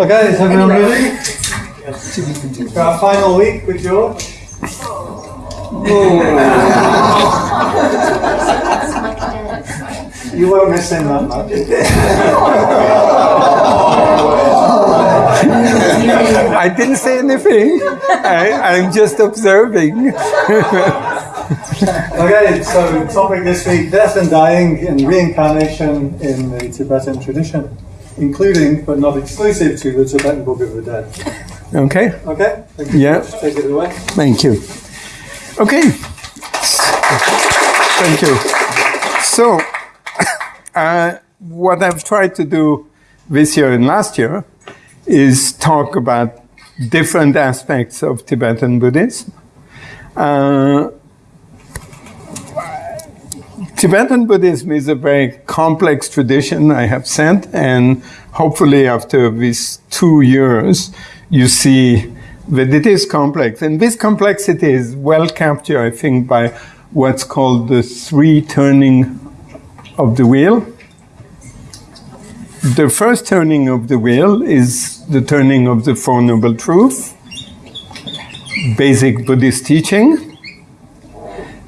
Okay, is everyone ready? For our final week with George? Oh. You won't miss him that much. I didn't say anything. I, I'm just observing. Okay, so topic this week, death and dying and reincarnation in the Tibetan tradition, including but not exclusive to the Tibetan Book of the Dead. Okay, Okay? Thank you. Yeah. Take it away. thank you. Okay, thank you. So, uh, what I've tried to do this year and last year is talk about different aspects of Tibetan Buddhism. Uh, Tibetan Buddhism is a very complex tradition, I have said, and hopefully after these two years, you see that it is complex. And this complexity is well captured, I think, by what's called the three turning of the wheel. The first turning of the wheel is the turning of the Four Noble Truths, basic Buddhist teaching.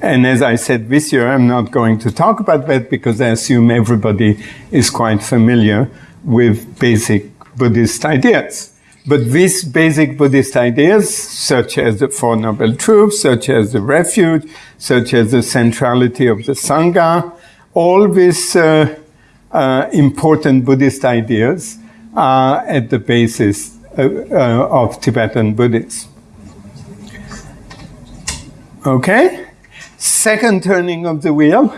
And as I said this year, I'm not going to talk about that because I assume everybody is quite familiar with basic Buddhist ideas. But these basic Buddhist ideas, such as the Four Noble Truths, such as the refuge, such as the centrality of the Sangha, all these uh, uh, important Buddhist ideas are at the basis uh, uh, of Tibetan Buddhism. Okay? Second turning of the wheel,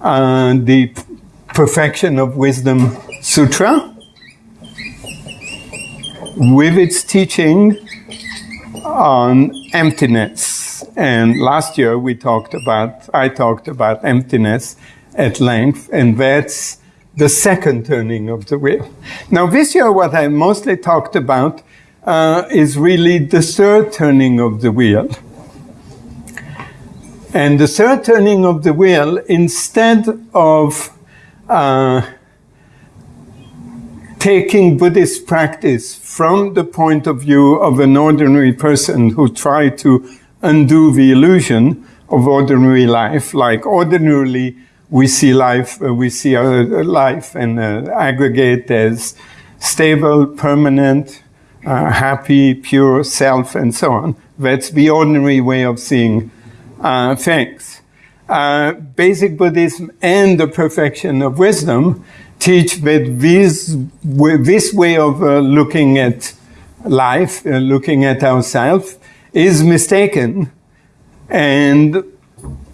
uh, the Perfection of Wisdom Sutra, with its teaching on emptiness. And last year we talked about, I talked about emptiness at length, and that's the second turning of the wheel. Now, this year, what I mostly talked about uh, is really the third turning of the wheel. And the third turning of the wheel, instead of uh, taking Buddhist practice from the point of view of an ordinary person who tried to undo the illusion of ordinary life, like ordinarily we see life, uh, we see our life and uh, aggregate as stable, permanent, uh, happy, pure self, and so on. That's the ordinary way of seeing uh, things. Uh, basic Buddhism and the perfection of wisdom teach that this, this way of uh, looking at life, uh, looking at ourselves, is mistaken and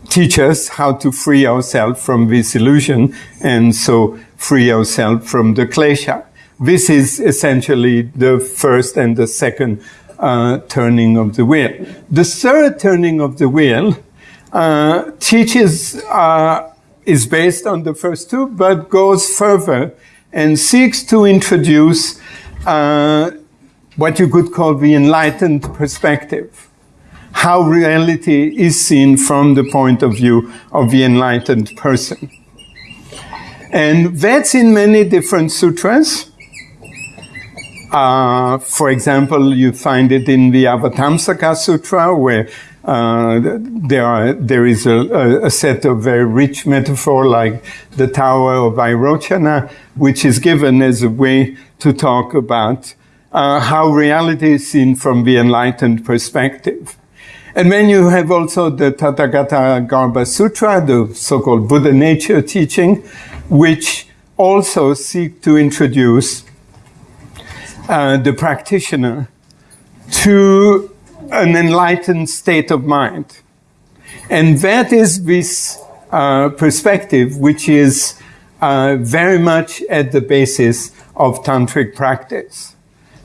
teach us how to free ourselves from this illusion and so free ourselves from the klesha. This is essentially the first and the second uh, turning of the wheel. The third turning of the wheel uh, teaches, uh, is based on the first two, but goes further and seeks to introduce uh, what you could call the enlightened perspective. How reality is seen from the point of view of the enlightened person. And that's in many different sutras. Uh, for example, you find it in the Avatamsaka Sutra, where uh, there, are, there is a, a, set of very rich metaphor like the Tower of Vairochana, which is given as a way to talk about uh, how reality is seen from the enlightened perspective. And then you have also the Tathagata Garbha Sutra, the so-called Buddha nature teaching, which also seek to introduce uh, the practitioner to an enlightened state of mind. And that is this uh, perspective, which is uh, very much at the basis of tantric practice.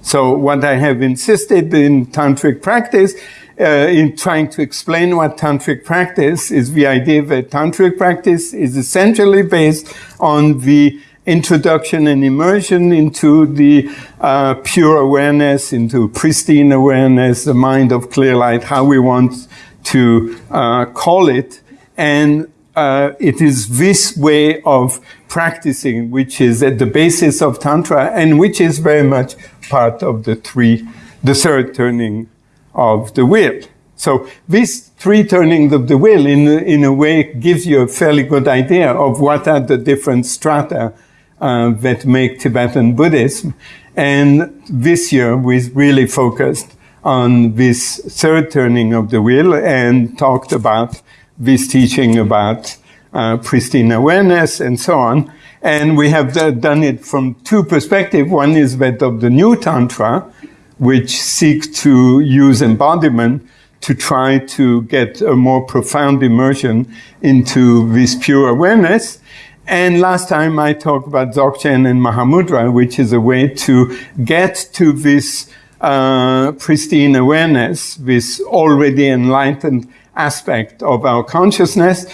So what I have insisted in tantric practice, uh, in trying to explain what tantric practice is the idea that tantric practice is essentially based on the introduction and immersion into the uh, pure awareness, into pristine awareness, the mind of clear light, how we want to uh, call it, and uh, it is this way of practicing which is at the basis of Tantra and which is very much part of the three, the third turning of the wheel. So these three turnings of the wheel in, in a way gives you a fairly good idea of what are the different strata uh, that make Tibetan Buddhism. And this year we really focused on this third turning of the wheel and talked about this teaching about uh, pristine awareness and so on. And we have done it from two perspectives. One is that of the new Tantra, which seeks to use embodiment to try to get a more profound immersion into this pure awareness. And last time I talked about Dzogchen and Mahamudra, which is a way to get to this uh, pristine awareness, this already enlightened aspect of our consciousness,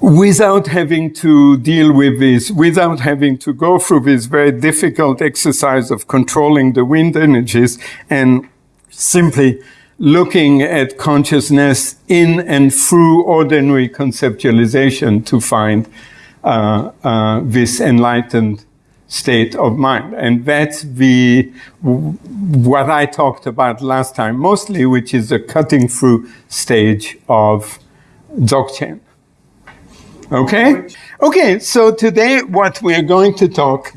without having to deal with this, without having to go through this very difficult exercise of controlling the wind energies and simply looking at consciousness in and through ordinary conceptualization to find this enlightened state of mind. And that's the, what I talked about last time mostly, which is the cutting through stage of Dzogchen. Okay? Okay, so today what we're going to talk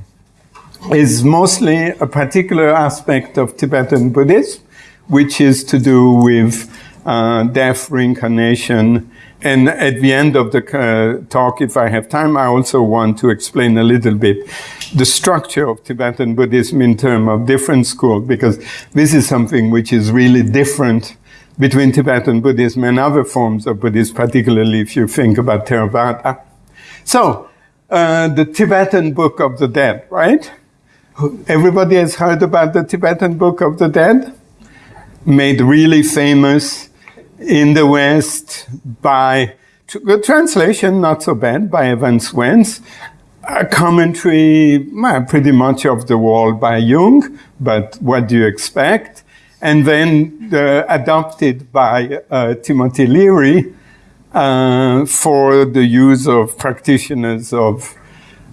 is mostly a particular aspect of Tibetan Buddhism, which is to do with uh, death, reincarnation, and at the end of the uh, talk, if I have time, I also want to explain a little bit the structure of Tibetan Buddhism in terms of different schools, because this is something which is really different between Tibetan Buddhism and other forms of Buddhism, particularly if you think about Theravada. So, uh, the Tibetan Book of the Dead, right? Everybody has heard about the Tibetan Book of the Dead? Made really famous in the West by the translation, not so bad, by Evans Wentz. A commentary, well, pretty much of the wall by Jung, but what do you expect? And then uh, adopted by uh, Timothy Leary uh, for the use of practitioners of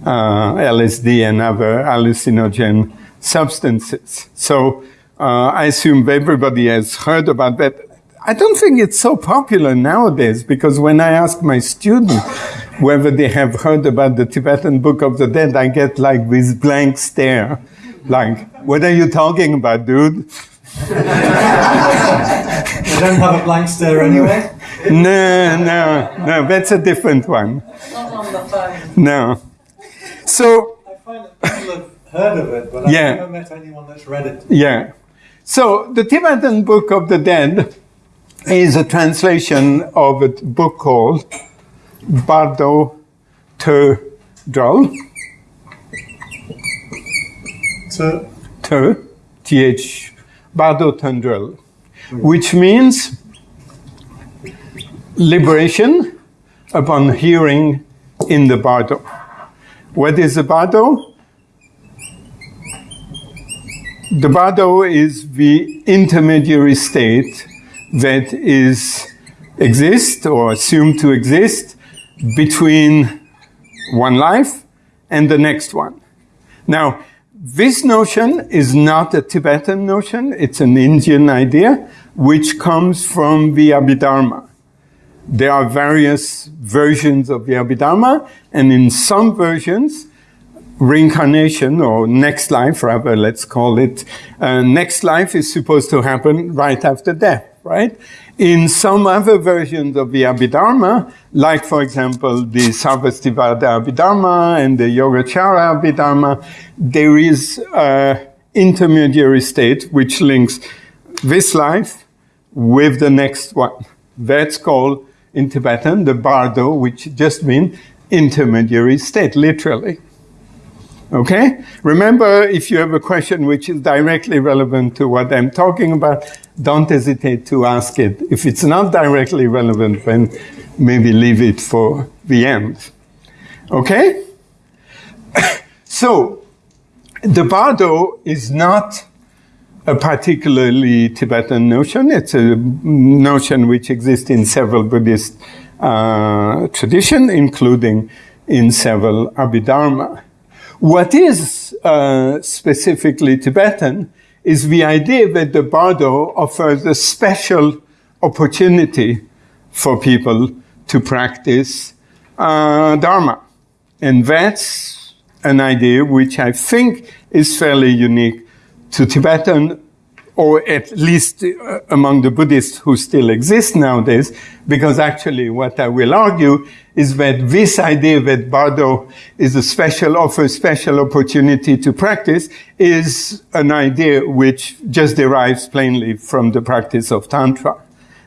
uh, LSD and other hallucinogen substances. So uh, I assume everybody has heard about that. I don't think it's so popular nowadays because when I ask my students whether they have heard about the Tibetan Book of the Dead, I get like this blank stare. Like, what are you talking about, dude? you don't have a blank stare anyway? No, no, no, that's a different one. Not on the phone. No. So. I find that people have heard of it, but I've never met anyone that's read it. Yeah. So, the Tibetan Book of the Dead is a translation of a book called Bardo Te Drul. So, Te, T-H, Bardo Thödrol, which means liberation upon hearing in the Bardo. What is the Bardo? The Bardo is the intermediary state that is exist or assumed to exist between one life and the next one. Now, this notion is not a Tibetan notion, it's an Indian idea which comes from the Abhidharma. There are various versions of the Abhidharma, and in some versions, reincarnation or next life, rather, let's call it, uh, next life is supposed to happen right after death right? In some other versions of the Abhidharma, like for example the Sarvastivada Abhidharma and the Yogacara Abhidharma, there is an intermediary state which links this life with the next one. That's called in Tibetan the Bardo, which just means intermediary state, literally. Okay? Remember, if you have a question which is directly relevant to what I'm talking about, don't hesitate to ask it. If it's not directly relevant, then maybe leave it for the end. Okay? so, the bardo is not a particularly Tibetan notion. It's a notion which exists in several Buddhist uh, tradition, including in several Abhidharma. What is uh, specifically Tibetan is the idea that the Bardo offers a special opportunity for people to practice uh, Dharma. And that's an idea which I think is fairly unique to Tibetan or at least uh, among the Buddhists who still exist nowadays, because actually what I will argue is that this idea that Bardo is a special, offers special opportunity to practice is an idea which just derives plainly from the practice of Tantra.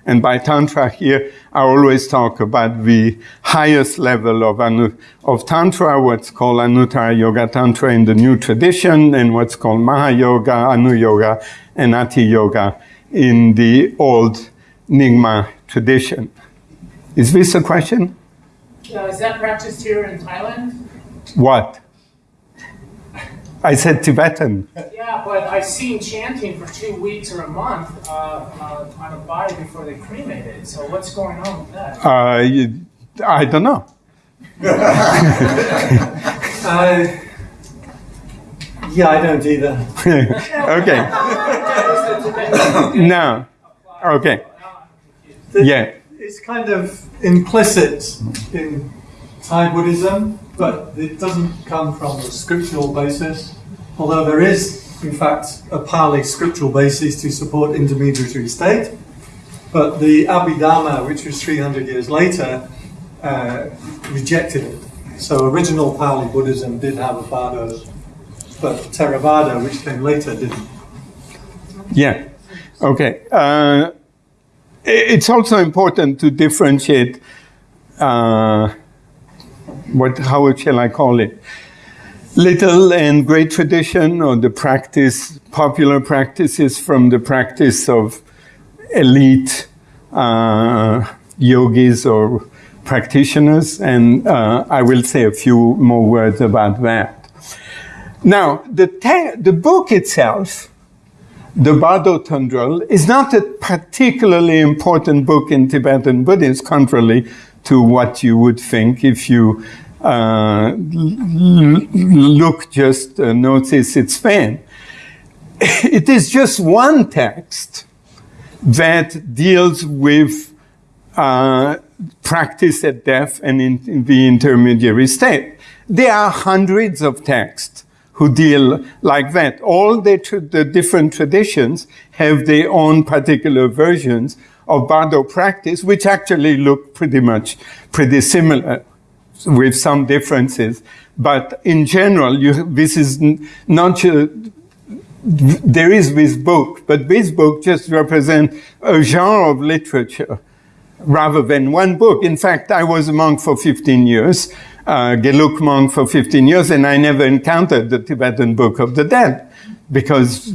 And by Tantra here, I always talk about the highest level of, anu, of Tantra, what's called Anuttara Yoga Tantra in the new tradition, and what's called Mahayoga, Anu Yoga, and Ati Yoga in the old Nyingma tradition. Is this a question? Uh, is that practiced here in Thailand? What? I said Tibetan. Yeah, but I've seen chanting for two weeks or a month uh, uh, on a body before they cremate it. So what's going on with that? Uh, you, I don't know. Uh, yeah, I don't either. okay. No. Okay. Yeah. It's kind of implicit in Thai Buddhism, but it doesn't come from a scriptural basis. Although there is, in fact, a Pali scriptural basis to support intermediary state. But the Abhidharma, which was 300 years later, uh, rejected it. So original Pali Buddhism did have a Bardo, but Theravada, which came later, didn't. Yeah. Okay. Uh, it's also important to differentiate. Uh, what? How shall I call it? Little and great tradition, or the practice, popular practices from the practice of elite uh, yogis or practitioners, and uh, I will say a few more words about that. Now, the, the book itself the Bardo Thödrol is not a particularly important book in Tibetan Buddhism, contrary to what you would think if you uh, look just uh, notice its span. It is just one text that deals with uh, practice at death and in, in the intermediary state. There are hundreds of texts who deal like that. All the, the different traditions have their own particular versions of Bardo practice, which actually look pretty much pretty similar with some differences. But in general, you, this is not there is this book, but this book just represents a genre of literature rather than one book. In fact, I was a monk for 15 years uh, Geluk monk for 15 years, and I never encountered the Tibetan Book of the Dead because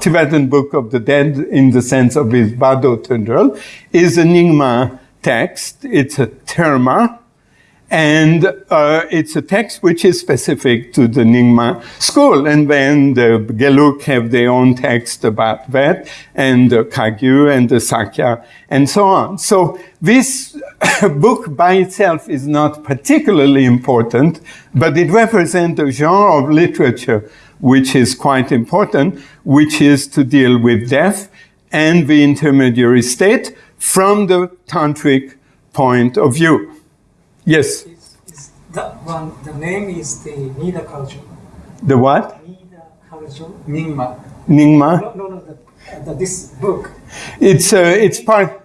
Tibetan Book of the Dead, in the sense of his Bardo Thödrol, is a Nyingma text. It's a terma, and uh, it's a text which is specific to the Nyingma school. And then the Geluk have their own text about that, and the Kagyu and the Sakya, and so on. So this book by itself is not particularly important, but it represents a genre of literature which is quite important, which is to deal with death and the intermediary state from the tantric point of view. Yes. Is, is that one? The name is the Nida culture. The what? Nida culture. Nyingma. Nyingma. No, no, no. The, the, this book. It's uh, it's part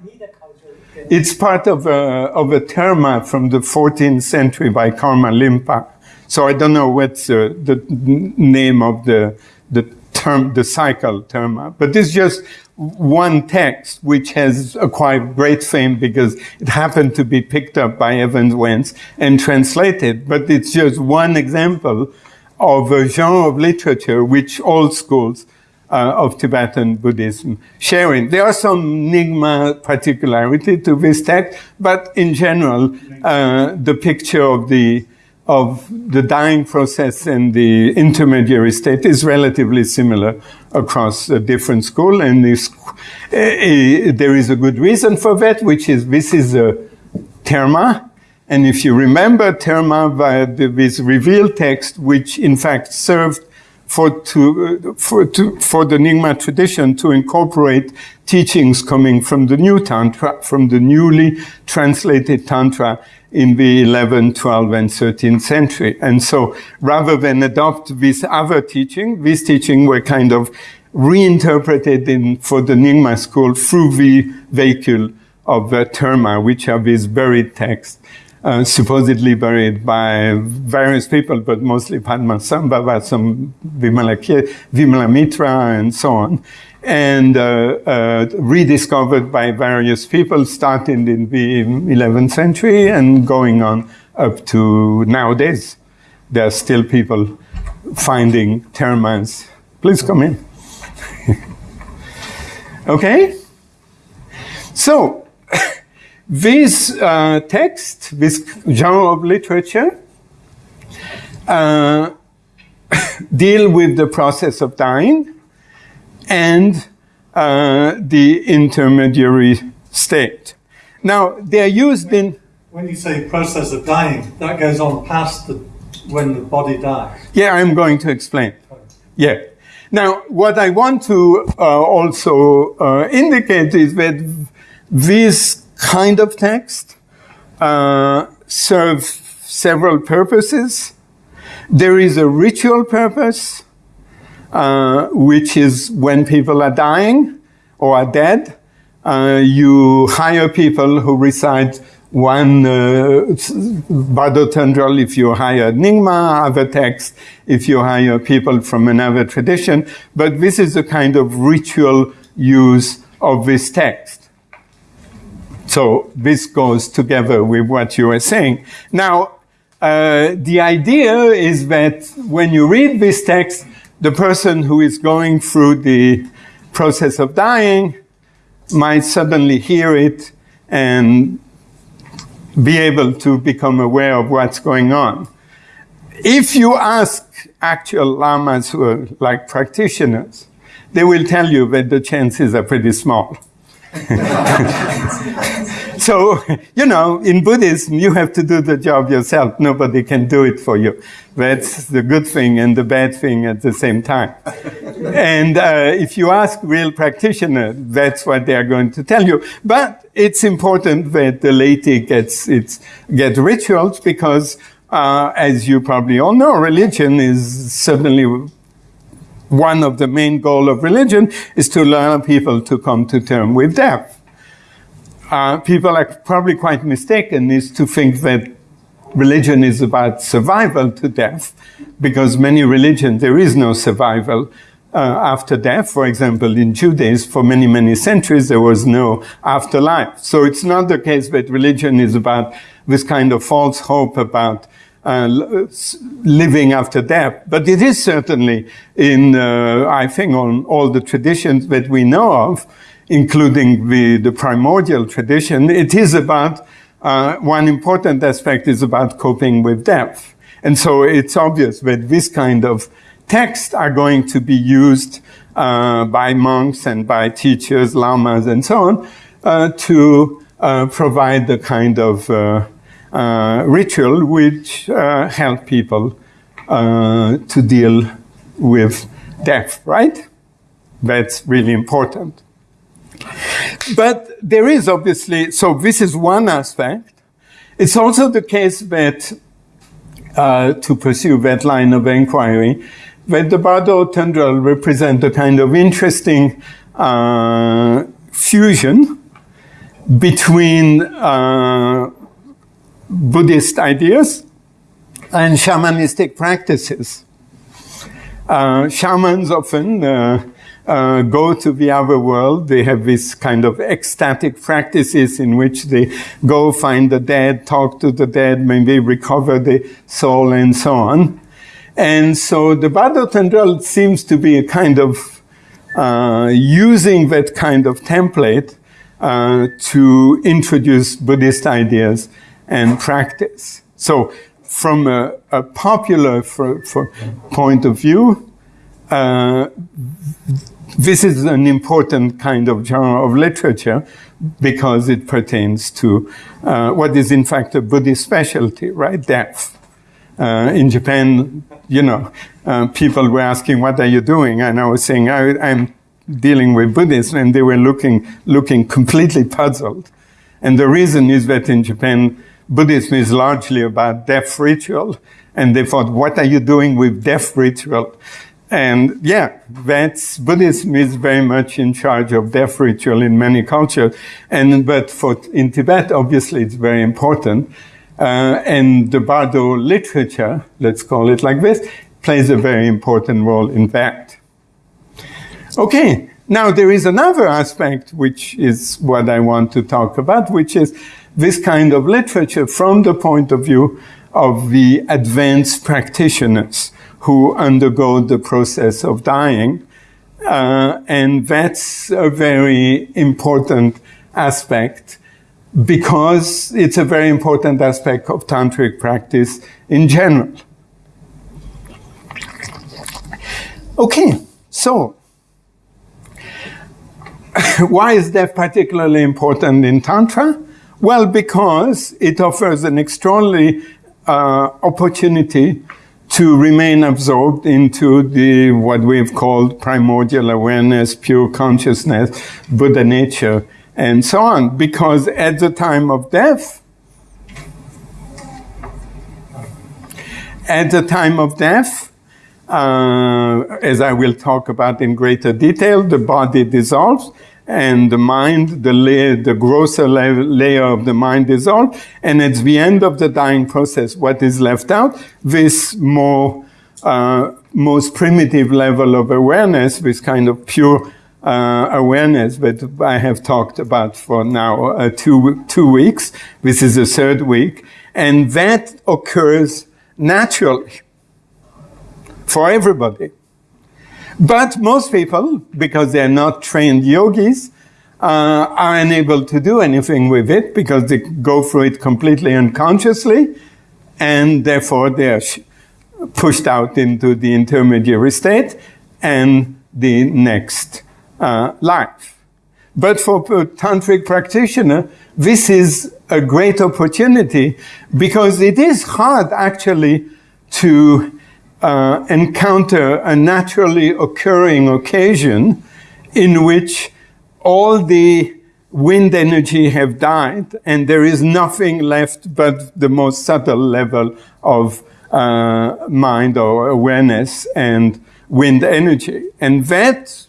it's part of a of a terma from the 14th century by Karma Lingpa. So I don't know what's uh, the name of the the term the cycle term, but it's just one text which has acquired great fame because it happened to be picked up by Evans Wentz and translated. But it's just one example of a genre of literature which all schools uh, of Tibetan Buddhism sharing. There are some Nyingma particularity to this text, but in general, uh, the picture of the of the dying process and the intermediary state is relatively similar across a different school, and this, uh, uh, there is a good reason for that, which is this is a terma. And if you remember terma, this revealed text, which in fact served for, to, for, to, for the Nyingma tradition to incorporate teachings coming from the new Tantra, from the newly translated Tantra in the 11th, 12th, and 13th century. And so rather than adopt this other teaching, this teaching were kind of reinterpreted in, for the Nyingma school through the vehicle of the Terma, which are these buried texts uh, supposedly buried by various people, but mostly Padmasambhava, some Vimalamitra, and so on, and uh, uh, rediscovered by various people, starting in the 11th century and going on up to nowadays. There are still people finding termas. Please come in. okay? So, this uh, text, this genre of literature, uh, deal with the process of dying and uh, the intermediary state. Now, they're used in. When you say process of dying, that goes on past the, when the body dies. Yeah, I'm going to explain. Yeah. Now, what I want to uh, also uh, indicate is that this kind of text uh, serve several purposes. There is a ritual purpose, uh, which is when people are dying or are dead, uh, you hire people who recite one uh, Bardo Thödrol if you hire Nyingma, other text if you hire people from another tradition. But this is a kind of ritual use of this text. So this goes together with what you were saying. Now, uh, the idea is that when you read this text, the person who is going through the process of dying might suddenly hear it and be able to become aware of what's going on. If you ask actual lamas who are like practitioners, they will tell you that the chances are pretty small. so, you know, in Buddhism, you have to do the job yourself. Nobody can do it for you. That's the good thing and the bad thing at the same time. and uh, if you ask real practitioners, that's what they are going to tell you. But it's important that the laity gets its get rituals because, uh, as you probably all know, religion is certainly one of the main goal of religion is to allow people to come to terms with death. Uh, people are probably quite mistaken is to think that religion is about survival to death, because many religions, there is no survival uh, after death. For example, in Judaism, for many, many centuries, there was no afterlife. So it's not the case that religion is about this kind of false hope about uh, living after death. But it is certainly in, uh, I think, on all the traditions that we know of, including the, the primordial tradition, it is about, uh, one important aspect is about coping with death. And so it's obvious that this kind of texts are going to be used uh, by monks and by teachers, lamas, and so on, uh, to uh, provide the kind of uh, ritual which uh, help people uh, to deal with death, right? That's really important. But there is obviously, so this is one aspect. It's also the case that, uh, to pursue that line of inquiry, that the Bardo Thödrol represent a kind of interesting uh, fusion between uh, Buddhist ideas and shamanistic practices. Uh, shamans often uh, go to the other world. They have this kind of ecstatic practices in which they go find the dead, talk to the dead, maybe recover the soul and so on. And so the Bardo Thödrol seems to be a kind of uh, using that kind of template uh, to introduce Buddhist ideas and practice. So from a, a popular for, for point of view, uh, this is an important kind of genre of literature because it pertains to uh, what is in fact a Buddhist specialty, right? Death. Uh, in Japan, you know, uh, people were asking, "What are you doing?" And I was saying, I, "I'm dealing with Buddhism," and they were looking looking completely puzzled. And the reason is that in Japan, Buddhism is largely about death ritual, and they thought, "What are you doing with death ritual?" And yeah, that's Buddhism is very much in charge of death ritual in many cultures. And but for in Tibet, obviously, it's very important. Uh, and the Bardo literature, let's call it like this, plays a very important role in that. Okay, now there is another aspect which is what I want to talk about, which is this kind of literature from the point of view of the advanced practitioners who undergo the process of dying. Uh, and that's a very important aspect because it's a very important aspect of tantric practice in general. Okay, so why is that particularly important in Tantra? Well, because it offers an extraordinary uh, opportunity to remain absorbed into the what we've called primordial awareness, pure consciousness, Buddha nature, and so on. Because at the time of death, at the time of death, uh, as I will talk about in greater detail, the body dissolves and the mind, the layer, the grosser layer of the mind dissolves. And at the end of the dying process, what is left out? This more, uh, most primitive level of awareness, this kind of pure uh, awareness that I have talked about for now uh, two, two weeks. This is the third week. And that occurs naturally for everybody. But most people, because they're not trained yogis, uh, are unable to do anything with it because they go through it completely unconsciously, and therefore they are pushed out into the intermediary state and the next uh, life. But for a tantric practitioner, this is a great opportunity because it is hard actually to uh, encounter a naturally occurring occasion in which all the wind energy have died and there is nothing left but the most subtle level of uh, mind or awareness and wind energy. And that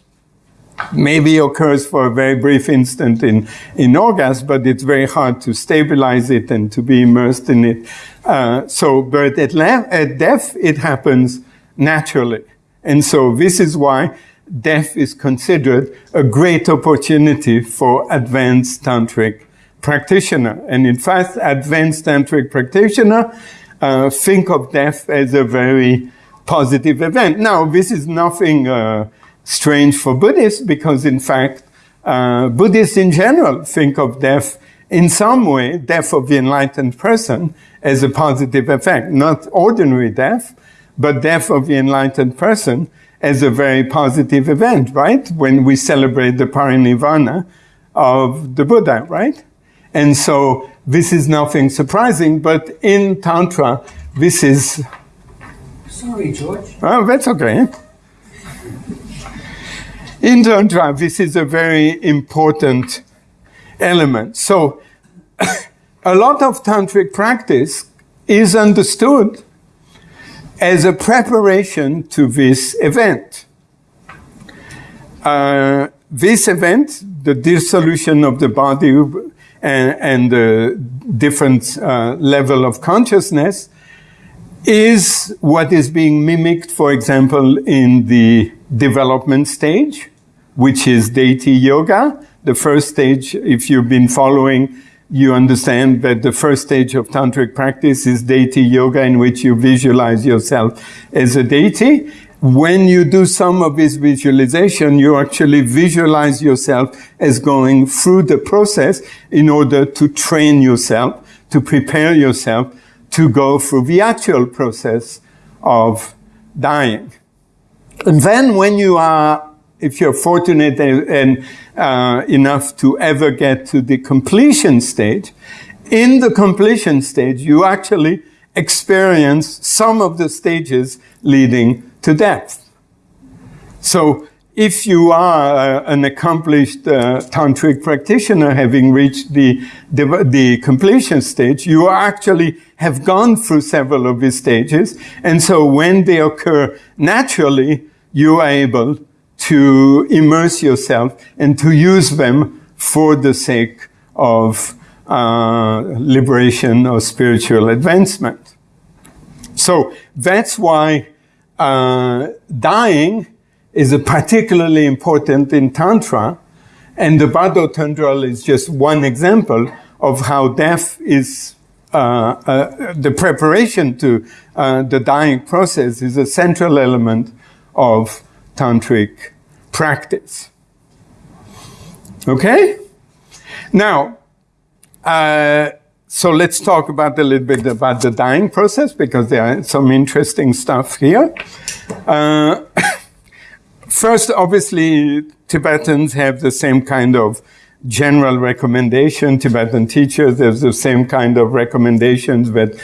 maybe occurs for a very brief instant in, in orgasm, but it's very hard to stabilize it and to be immersed in it. Uh, so, but at, at death, it happens naturally. And so this is why death is considered a great opportunity for advanced tantric practitioner. And in fact, advanced tantric practitioner uh, think of death as a very positive event. Now, this is nothing uh, strange for Buddhists because, in fact, uh, Buddhists in general think of death in some way, death of the enlightened person, as a positive effect. Not ordinary death, but death of the enlightened person as a very positive event, right? When we celebrate the parinirvana of the Buddha, right? And so this is nothing surprising, but in Tantra, this is. Sorry, George. Oh, that's okay. In Tantra, this is a very important element. So, a lot of tantric practice is understood as a preparation to this event. Uh, this event, the dissolution of the body and, and the different uh, level of consciousness, is what is being mimicked, for example, in the development stage, which is deity yoga. The first stage, if you've been following, you understand that the first stage of tantric practice is deity yoga, in which you visualize yourself as a deity. When you do some of this visualization, you actually visualize yourself as going through the process in order to train yourself, to prepare yourself to go through the actual process of dying. And then when you are if you're fortunate and, uh, enough to ever get to the completion stage, in the completion stage, you actually experience some of the stages leading to death. So if you are uh, an accomplished uh, tantric practitioner, having reached the, the, the, completion stage, you actually have gone through several of these stages. And so when they occur naturally, you are able to immerse yourself and to use them for the sake of uh, liberation or spiritual advancement. So that's why uh, dying is particularly important in Tantra, and the Bardo Thödrol is just one example of how death is uh, uh, the preparation to uh, the dying process is a central element of tantric practice. Okay? Now, uh, so let's talk about a little bit about the dying process because there are some interesting stuff here. Uh, first, obviously, Tibetans have the same kind of general recommendation. Tibetan teachers have the same kind of recommendations that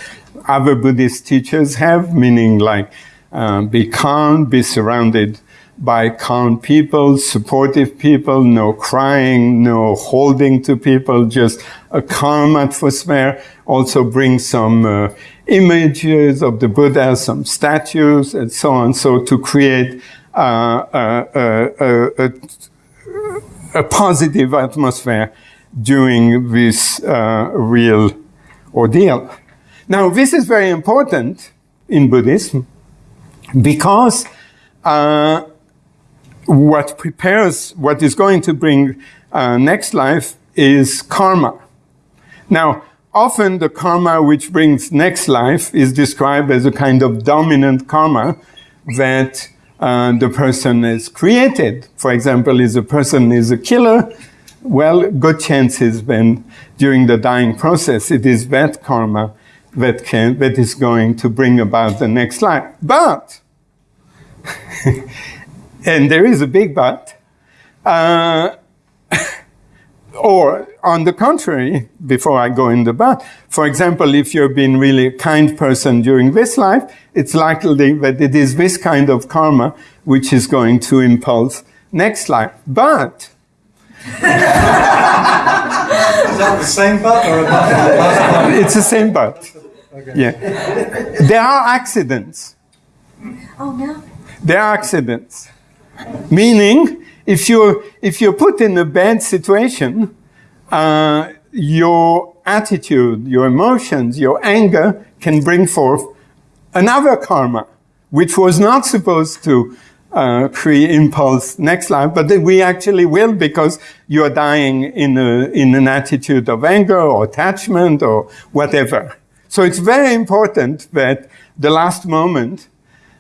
other Buddhist teachers have, meaning like uh, be calm, be surrounded by calm people, supportive people, no crying, no holding to people, just a calm atmosphere. Also bring some uh, images of the Buddha, some statues, and so on. So to create uh, a, a, a, a, positive atmosphere during this uh, real ordeal. Now, this is very important in Buddhism because uh, what prepares, what is going to bring uh, next life is karma. Now, often the karma which brings next life is described as a kind of dominant karma that uh, the person has created. For example, if a person is a killer, well, good chances then during the dying process, it is that karma that can, that is going to bring about the next life. But and there is a big but. Uh, or on the contrary, before I go in the but, for example, if you've been really a kind person during this life, it's likely that it is this kind of karma which is going to impulse next life. But is that the same but or a but? it's the same but. Okay. Yeah. There are accidents. Oh no. There are accidents. Meaning, if you're, if you're put in a bad situation, uh, your attitude, your emotions, your anger can bring forth another karma, which was not supposed to uh, create impulse next life, but we actually will because you're dying in, a, in an attitude of anger or attachment or whatever. So it's very important that the last moment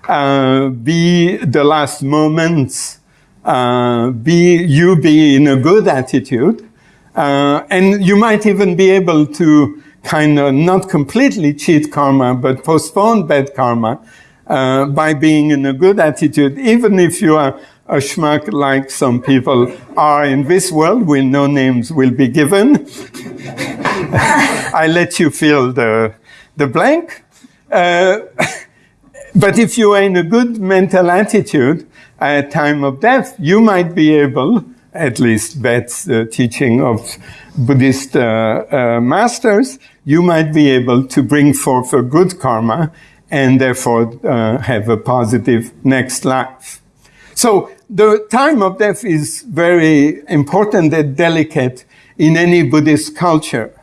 uh, be the last moments, uh, be you be in a good attitude, uh, and you might even be able to kind of not completely cheat karma, but postpone bad karma uh, by being in a good attitude, even if you are a schmuck like some people are in this world, when no names will be given. I let you fill the, the blank. But if you are in a good mental attitude at time of death, you might be able, at least that's the teaching of Buddhist uh, uh, masters, you might be able to bring forth a good karma and therefore uh, have a positive next life. So the time of death is very important and delicate in any Buddhist culture.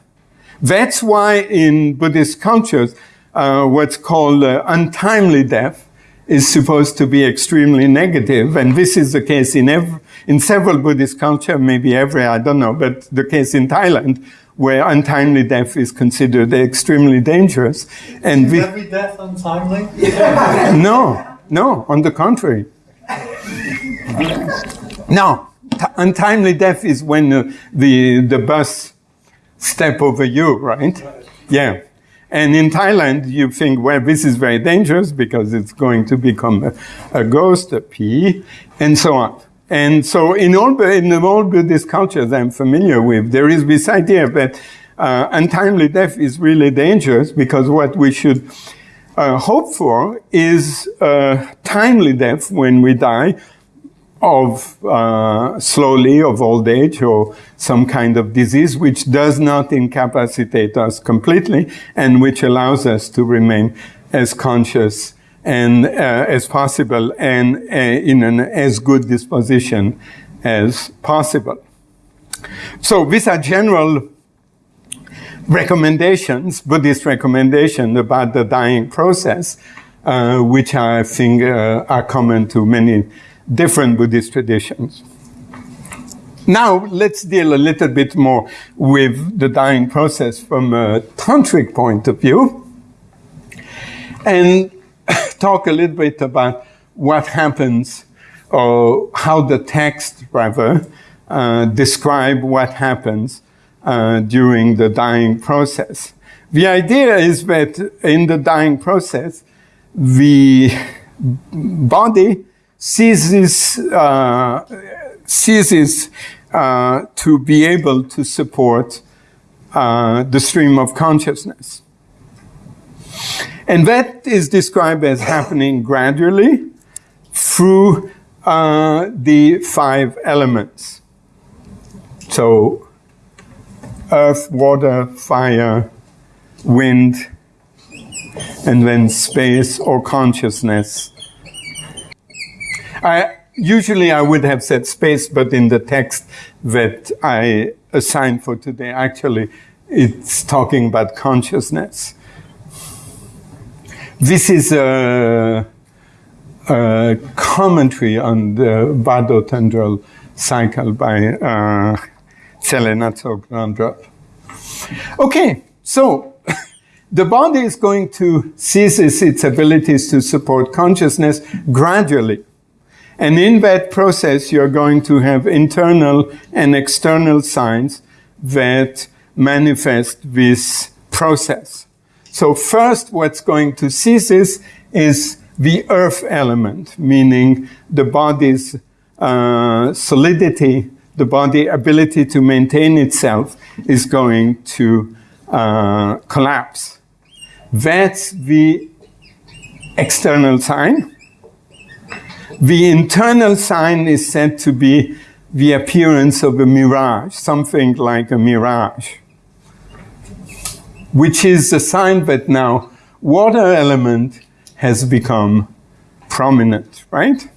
That's why in Buddhist cultures, uh, what's called uh, untimely death is supposed to be extremely negative, and this is the case in every, in several Buddhist cultures, maybe every, I don't know, but the case in Thailand, where untimely death is considered extremely dangerous. And is every death untimely? no, no, on the contrary. no, untimely death is when uh, the, the bus step over you, right? Yeah. And in Thailand, you think, well, this is very dangerous because it's going to become a, a ghost, a phi, and so on. And so in all, in all Buddhist cultures I'm familiar with, there is this idea that uh, untimely death is really dangerous because what we should uh, hope for is uh, timely death when we die of uh, slowly of old age or some kind of disease which does not incapacitate us completely and which allows us to remain as conscious and uh, as possible and uh, in an as good disposition as possible. So these are general recommendations, Buddhist recommendations about the dying process, uh, which I think uh, are common to many different Buddhist traditions. Now, let's deal a little bit more with the dying process from a tantric point of view and talk a little bit about what happens or how the text rather uh, describe what happens uh, during the dying process. The idea is that in the dying process, the body ceases, uh, ceases uh, to be able to support uh, the stream of consciousness. And that is described as happening gradually through uh, the five elements. So, earth, water, fire, wind, and then space or consciousness. I, usually I would have said space, but in the text that I assigned for today, actually, it's talking about consciousness. This is a, a commentary on the Bardo Thödrol cycle by uh, Tsele Natsok Rangdrol. Okay, so the body is going to ceases its abilities to support consciousness gradually. And in that process, you're going to have internal and external signs that manifest this process. So first, what's going to cease is, is the earth element, meaning the body's uh, solidity, the body ability to maintain itself is going to uh, collapse. That's the external sign. The internal sign is said to be the appearance of a mirage, something like a mirage, which is a sign that now water element has become prominent, right?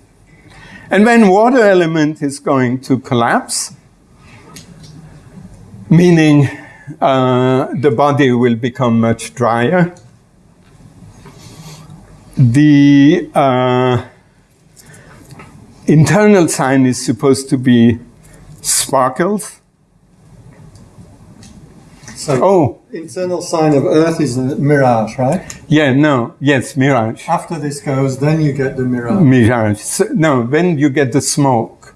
And when water element is going to collapse, meaning uh, the body will become much drier. The uh, internal sign is supposed to be sparkles. So, Oh, internal sign of Earth is a mirage, right? yeah, no, yes, mirage. After this goes, then you get the mirage. Mirage. So, no, then you get the smoke.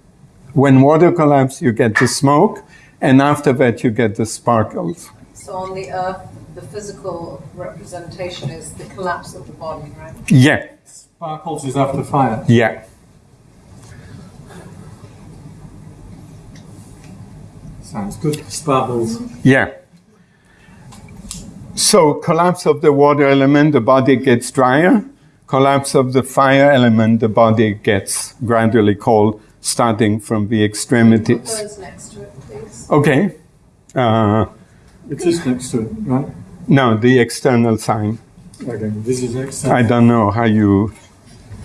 When water collapses, you get the smoke, and after that, you get the sparkles. So on the earth, the physical representation is the collapse of the body, right? Yeah, Sparkles is after fire. yeah. Sounds good. Sparkles. Yeah. So collapse of the water element, the body gets drier. Collapse of the fire element, the body gets gradually cold, starting from the Put extremities. those next to it, please. Okay. Uh, It is next to it, right? no, the external sign. Okay, this is external. I don't know how you.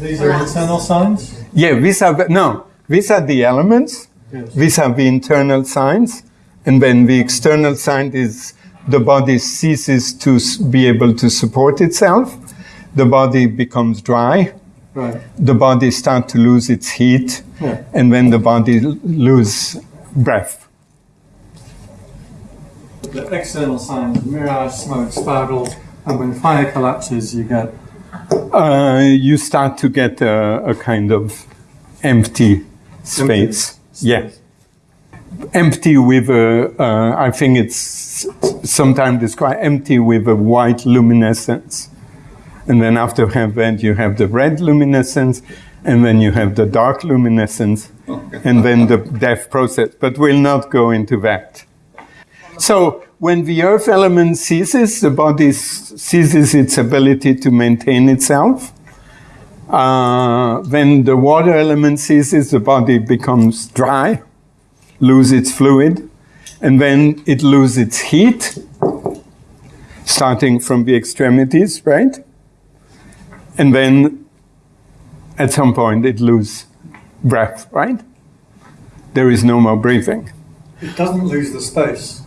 These are external signs? Yeah, these are no. These are the elements. These are the internal signs, and then the external sign is the body ceases to be able to support itself. The body becomes dry. Right. The body starts to lose its heat, Yeah. and then the body lose breath. The external signs, mirage, smoke, sparkles, and when fire collapses, you get Uh, you start to get a, a kind of empty space. Yeah. Empty with a, uh, I think it's sometimes described empty with a white luminescence. And then after that, you have the red luminescence, and then you have the dark luminescence, and then the death process. But we'll not go into that. So when the earth element ceases, the body ceases its ability to maintain itself. Uh, when the water element ceases, the body becomes dry, lose its fluid, and then it loses its heat, starting from the extremities, right? And then at some point it loses breath, right? There is no more breathing. It doesn't lose the space.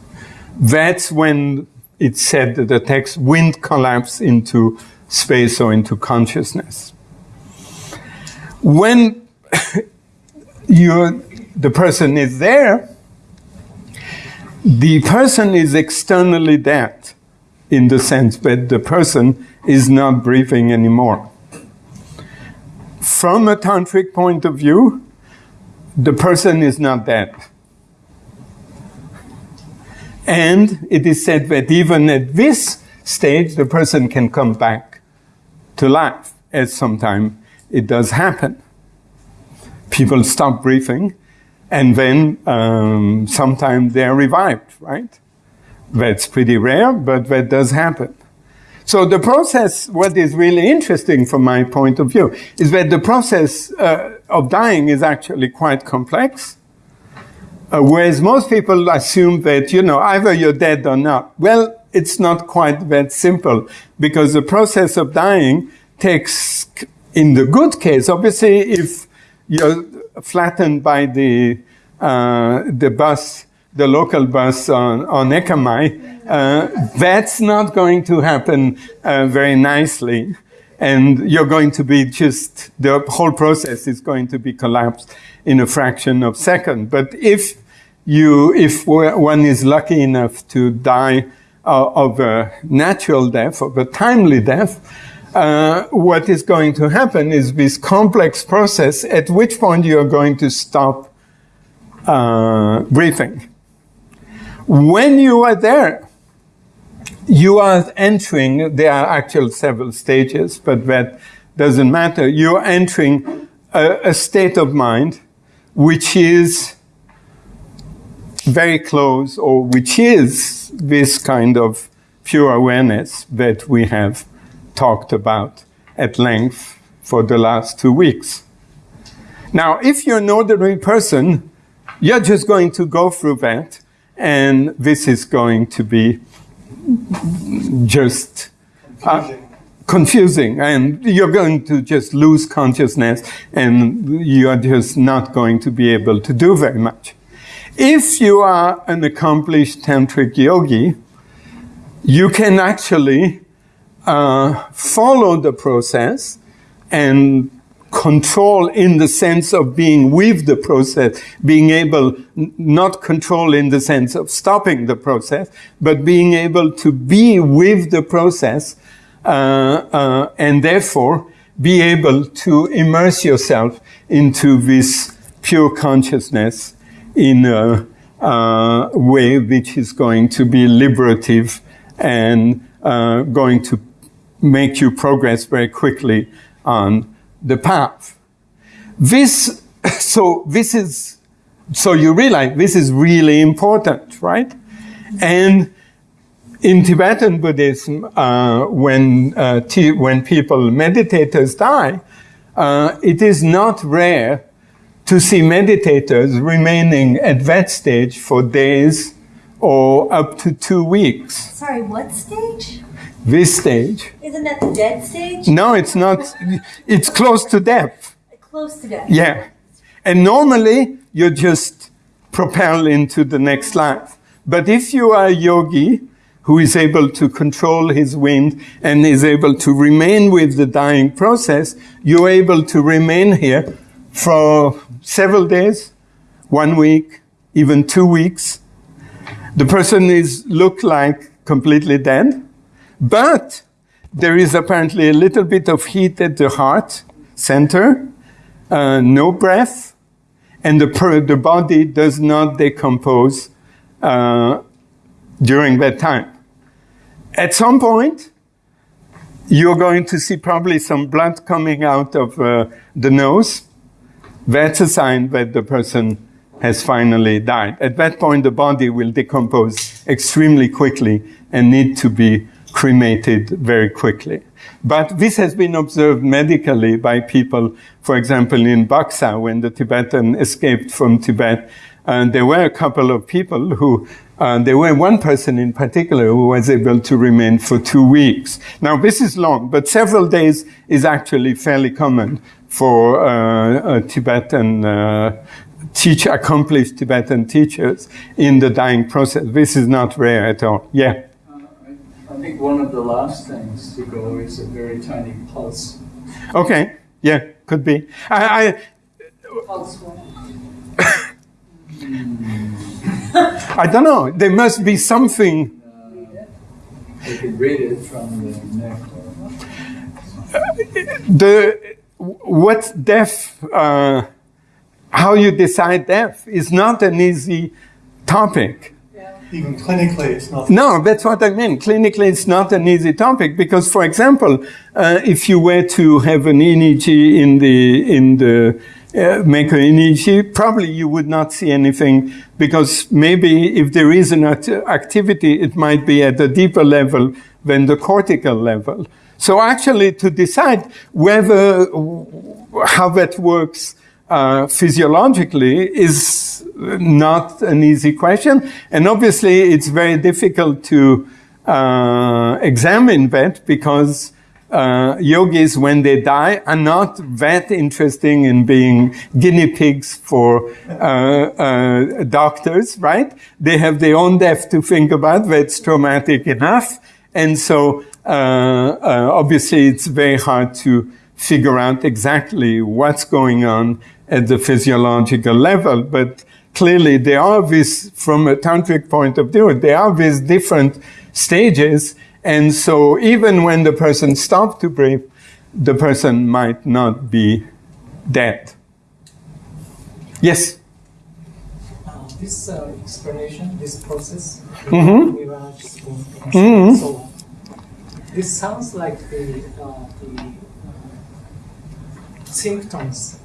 That's when it's said that the text wind collapse into space or into consciousness. When you the person is there, the person is externally dead in the sense that the person is not breathing anymore. From a tantric point of view, the person is not dead. And it is said that even at this stage, the person can come back to life, at some sometimes it does happen. People stop breathing, and then um, sometimes they're revived, right? That's pretty rare, but that does happen. So the process, what is really interesting from my point of view, is that the process uh, of dying is actually quite complex. Uh, whereas most people assume that, you know, either you're dead or not. Well, it's not quite that simple because the process of dying takes, in the good case, obviously, if you're flattened by the, uh, the bus, the local bus on, on Ekamai, uh, that's not going to happen uh, very nicely. And you're going to be just, the whole process is going to be collapsed in a fraction of a second. But if you, if one is lucky enough to die uh, of a natural death, of a timely death, uh, what is going to happen is this complex process at which point you are going to stop uh, breathing. When you are there, you are entering, there are actual several stages, but that doesn't matter. You're entering a, a state of mind which is very close, or which is this kind of pure awareness that we have talked about at length for the last two weeks. Now, if you're an ordinary person, you're just going to go through that, and this is going to be just uh, confusing, and you're going to just lose consciousness, and you're just not going to be able to do very much. If you are an accomplished tantric yogi, you can actually uh, follow the process and control in the sense of being with the process, being able, not control in the sense of stopping the process, but being able to be with the process uh, uh, and therefore be able to immerse yourself into this pure consciousness in a, uh, way which is going to be liberative and uh, going to make you progress very quickly on the path. This, so this is, so you realize this is really important, right? And in Tibetan Buddhism, uh, when, uh, when people, meditators die, uh, it is not rare to see meditators remaining at that stage for days or up to two weeks. Sorry, what stage? This stage. Isn't that the dead stage? No, it's not. It's close to death. Close to death. Yeah. And normally you just propel into the next life. But if you are a yogi who is able to control his wind and is able to remain with the dying process, you're able to remain here for several days, one week, even two weeks. The person is look like completely dead but there is apparently a little bit of heat at the heart center, uh, no breath, and the, the body does not decompose uh, during that time. At some point, you're going to see probably some blood coming out of uh, the nose. That's a sign that the person has finally died. At that point, the body will decompose extremely quickly and need to be cremated very quickly. But this has been observed medically by people, for example, in Buxa, when the Tibetan escaped from Tibet. And there were a couple of people who, uh, there were one person in particular who was able to remain for two weeks. Now, this is long, but several days is actually fairly common for uh, Tibetan uh, teach accomplished Tibetan teachers in the dying process. This is not rare at all. Yeah. Uh, I, think one of the last things to go is a very tiny pulse. Okay. Yeah, could be. I, I Pulse one. I don't know. There must be something. You can read it from the neck. The what's death? Uh, how you decide death is not an easy topic. Even clinically, it's not. No, that's what I mean. Clinically, it's not an easy topic because, for example, uh, if you were to have an EEG in the in the uh, make an EEG, probably you would not see anything because maybe if there is an act- activity, it might be at a deeper level than the cortical level. So actually, to decide whether how that works uh, physiologically is not an easy question. And obviously, it's very difficult to uh, examine that because uh, yogis, when they die, are not that interesting in being guinea pigs for uh, uh, doctors, right? They have their own death to think about. That's traumatic enough. And so, uh, uh, obviously, it's very hard to figure out exactly what's going on at the physiological level. But clearly, there are these, from a tantric point of view, there are these different stages. And so, even when the person stops to breathe, the person might not be dead. Yes? Uh, this uh, explanation, this process, Mhm. Mirage spoon, Mhm. so on. This sounds like the, uh, the uh, symptoms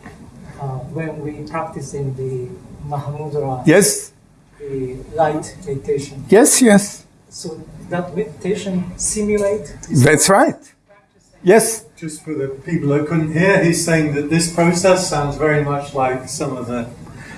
uh, when we practice in the Mahamudra, Yes? the light meditation. Yes, yes. So that meditation simulate That's right. Yes? Just for the people who couldn't hear, he's saying that this process sounds very much like some of the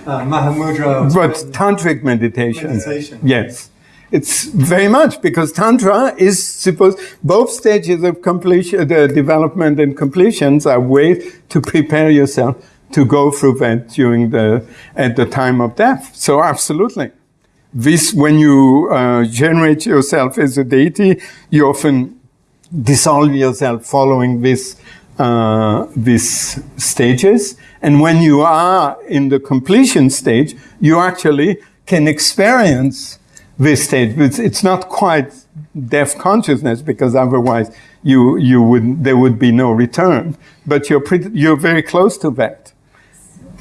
uh, Mahamudra. But tantric meditation. Meditation. Yes. It's very much because Tantra is supposed, both stages of completion, the development and completions are ways to prepare yourself to go through that during the, at the time of death. So absolutely. This, when you uh, generate yourself as a deity, you often dissolve yourself following this, uh, these stages. And when you are in the completion stage, you actually can experience this stage. It's, it's not quite death consciousness because otherwise you, you would, there would be no return. But you're pretty, you're very close to that.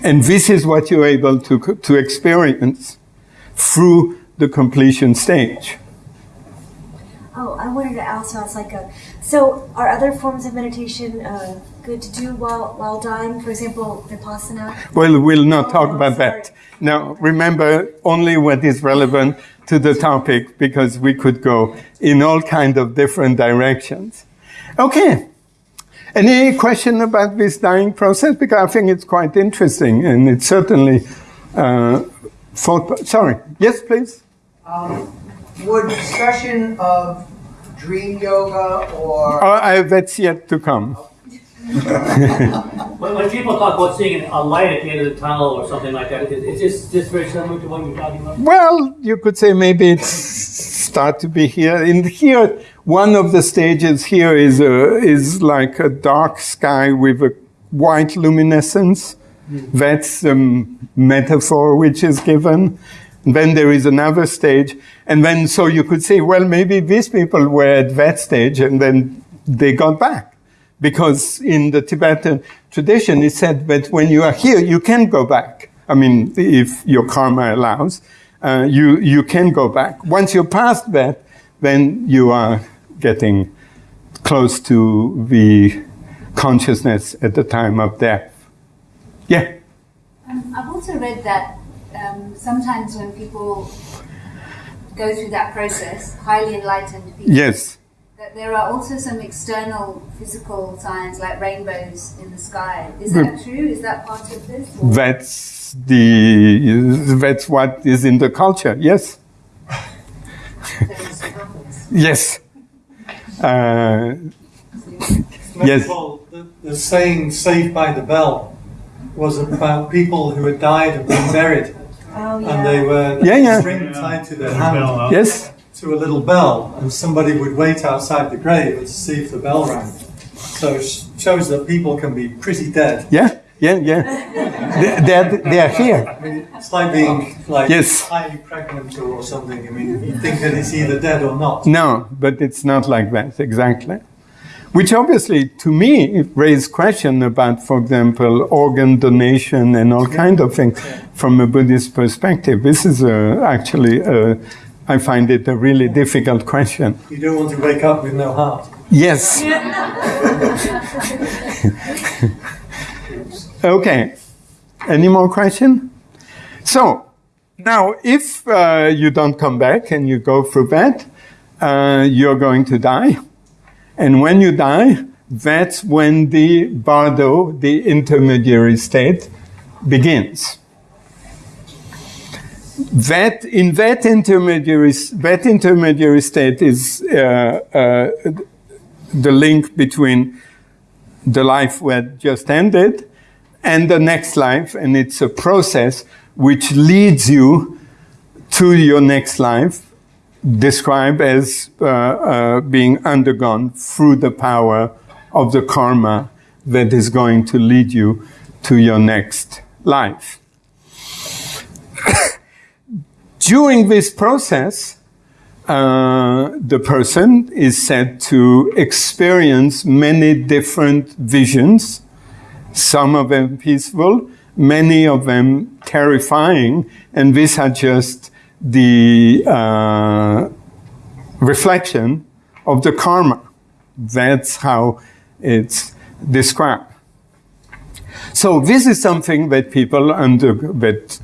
And this is what you're able to, to experience through the completion stage. Oh, I wanted to also ask like a, so are other forms of meditation uh, good to do while while dying? For example, vipassana. Well, we'll not talk Oh, about sorry. that. Now, remember only what is relevant to the topic because we could go in all kind of different directions. Okay. Any question about this dying process? Because I think it's quite interesting and it's certainly uh, thought. Sorry. Yes, please. Um, would discussion of dream yoga or Oh, I, that's yet to come. When, when people talk about seeing a light at the end of the tunnel or something like that, is, is this, this very similar to what you're talking about? Well, you could say maybe it's start to be here. In here, one of the stages here is a, is like a dark sky with a white luminescence. That's the metaphor which is given. Then there is another stage, and then so you could say, well, maybe these people were at that stage, and then they got back, because in the Tibetan tradition, it said that when you are here, you can go back. I mean, if your karma allows, uh, you you can go back. Once you're past that, then you are getting close to the consciousness at the time of death. Yeah. Um, I've also read that um, sometimes when people go through that process, highly enlightened people, Yes. that there are also some external physical signs like rainbows in the sky. Is that true? Is that part of this? or- That's the that's what is in the culture. Yes. yes. Uh, Yes. Well, the, the saying "saved by the bell" was about people who had died and been buried, Oh, and they were Yeah, yeah. string tied to their hand yes. to a little bell, and somebody would wait outside the grave to see if the bell rang. So it shows that people can be pretty dead. Yeah. Yeah. Yeah. they, they're, they're here. I mean, it's like being like Yes. highly pregnant or something. I mean, you think that it's either dead or not. No, but it's not like that exactly. Which obviously, to me, raised question about, for example, organ donation and all kind of things from a Buddhist perspective. This is uh, actually, uh, I find it a really difficult question. You don't want to wake up with no heart. Yes. okay. Any more question? So now, if uh, you don't come back and you go through that, uh, you're going to die. And when you die, that's when the bardo, the intermediary state, begins. That in that intermediary that intermediary state is uh, uh, the link between the life that just ended and the next life, and it's a process which leads you to your next life, described as uh, uh, being undergone through the power of the karma that is going to lead you to your next life. During this process, uh, the person is said to experience many different visions, some of them peaceful, many of them terrifying, and these are just the uh, reflection of the karma. That's how it's described. So this is something that people under that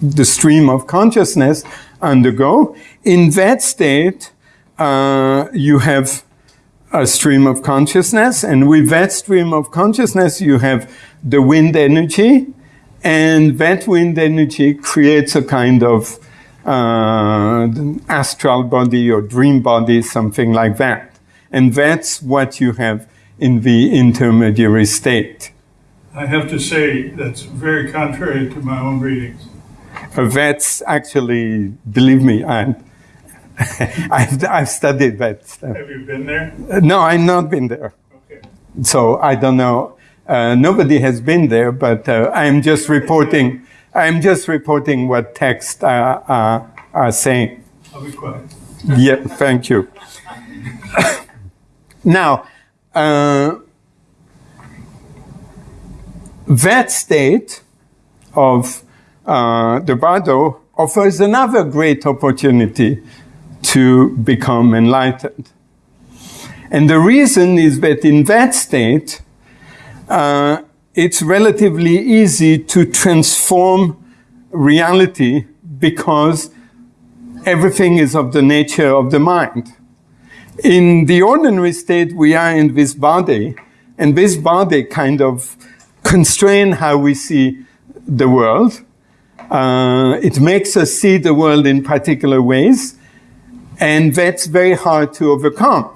the stream of consciousness undergo. In that state, uh, you have a stream of consciousness, and with that stream of consciousness, you have the wind energy, and that wind energy creates a kind of uh, astral body or dream body, something like that. And that's what you have in the intermediary state. I have to say that's very contrary to my own readings. Uh, That's actually, believe me, I, I've, I've studied that stuff. Have you been there? Uh, No, I've not been there. Okay. So I don't know. Uh, nobody has been there, but uh, I'm just reporting. I'm just reporting what texts uh, uh, are saying. I'll be quiet. Yeah, thank you. now, uh, that state of uh, the bardo offers another great opportunity to become enlightened. And the reason is that in that state, uh, it's relatively easy to transform reality because everything is of the nature of the mind. In the ordinary state, we are in this body, and this body kind of constrain how we see the world. Uh, it makes us see the world in particular ways, and that's very hard to overcome.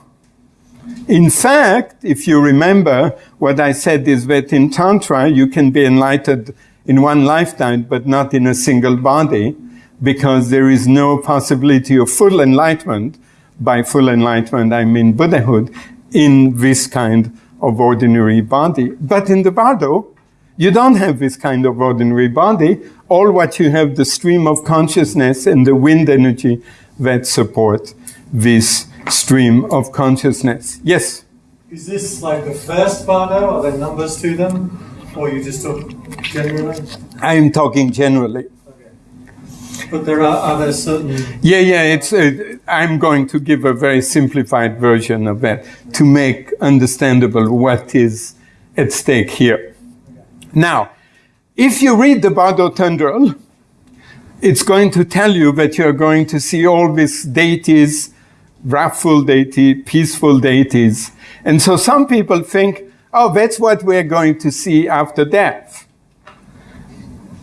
In fact, if you remember, what I said is that in Tantra, you can be enlightened in one lifetime, but not in a single body, because there is no possibility of full enlightenment. By full enlightenment, I mean Buddhahood in this kind of ordinary body. But in the bardo, you don't have this kind of ordinary body. All what you have, the stream of consciousness and the wind energy that support this stream of consciousness. Yes? Is this like the first bardo? Are there numbers to them? Or you just talk generally? I'm talking generally. Okay. But there are, other certain Yeah, yeah, it's, uh, I'm going to give a very simplified version of that to make understandable what is at stake here. Now, if you read the Bardo Thödrol, it's going to tell you that you're going to see all these deities, wrathful deity, peaceful deities. And so some people think, oh, that's what we're going to see after death.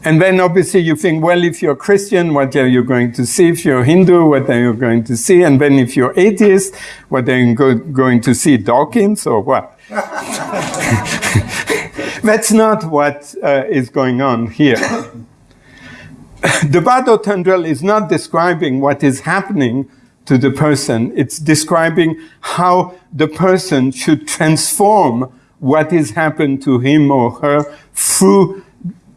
And then obviously you think, well, if you're Christian, what are you going to see? If you're Hindu, what are you going to see? And then if you're atheist, what are you go- going to see? Dawkins or what? That's not what uh, is going on here. the Thödrol is not describing what is happening to the person. It's describing how the person should transform what has happened to him or her through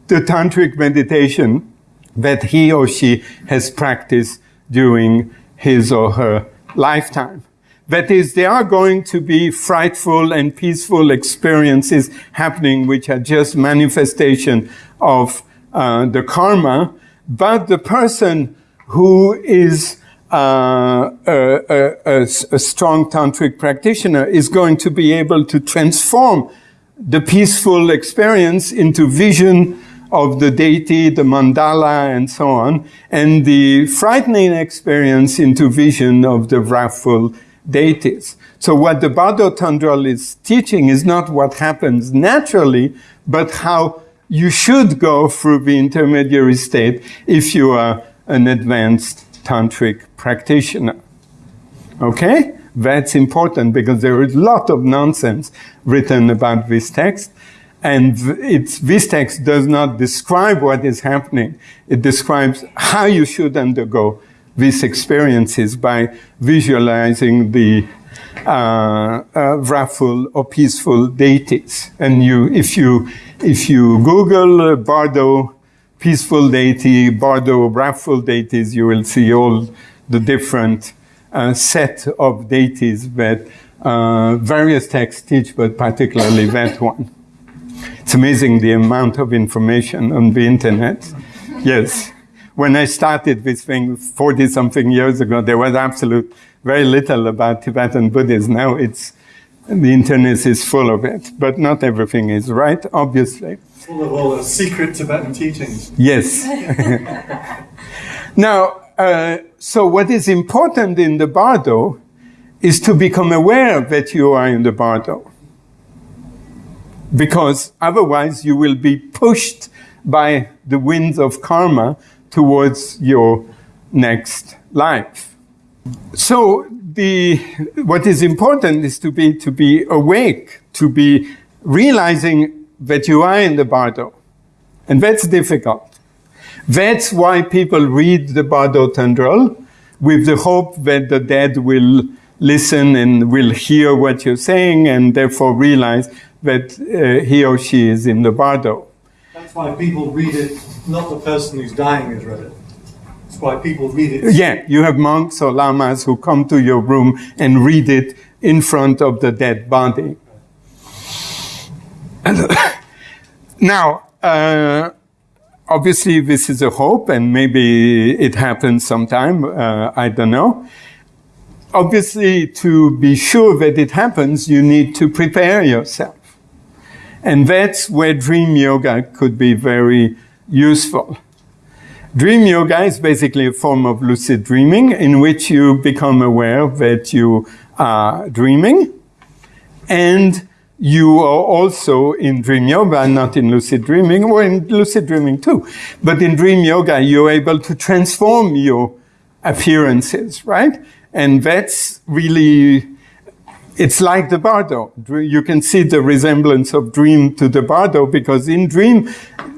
the tantric meditation that he or she has practiced during his or her lifetime. That is, there are going to be frightful and peaceful experiences happening, which are just manifestation of uh, the karma. But the person who is uh, a, a, a, strong tantric practitioner is going to be able to transform the peaceful experience into vision of the deity, the mandala, and so on, and the frightening experience into vision of the wrathful deities. So what the Bardo Thödrol is teaching is not what happens naturally, but how you should go through the intermediary state if you are an advanced tantric practitioner. Okay? That's important because there is a lot of nonsense written about this text. And it's, this text does not describe what is happening. It describes how you should undergo these experiences by visualizing the uh, uh, wrathful or peaceful deities. And you, if you, if you Google uh, Bardo peaceful deity, Bardo wrathful deities, you will see all the different uh, set of deities that uh, various texts teach, but particularly that one. It's amazing the amount of information on the internet. Yes. When I started this thing 40 something years ago, there was absolute very little about Tibetan Buddhism. Now it's, the internet is full of it, but not everything is right, obviously. full of all the secret Tibetan teachings? Yes. now, uh, so what is important in the bardo is to become aware that you are in the bardo. Because otherwise you will be pushed by the winds of karma towards your next life. So the, what is important is to be, to be awake, to be realizing that you are in the bardo. And that's difficult. That's why people read the Bardo Thödrol with the hope that the dead will listen and will hear what you're saying and therefore realize that uh, he or she is in the Bardo. That's why people read it, not the person who's dying has read it. Why people read it. Yeah, you have monks or lamas who come to your room and read it in front of the dead body. now, uh, obviously, this is a hope, and maybe it happens sometime. Uh, I don't know. Obviously, to be sure that it happens, you need to prepare yourself. And that's where dream yoga could be very useful. Dream yoga is basically a form of lucid dreaming in which you become aware that you are dreaming and you are also in dream yoga, not in lucid dreaming, or in lucid dreaming too. But in dream yoga, you're able to transform your appearances, right? And that's really, it's like the bardo. You can see the resemblance of dream to the bardo because in dream,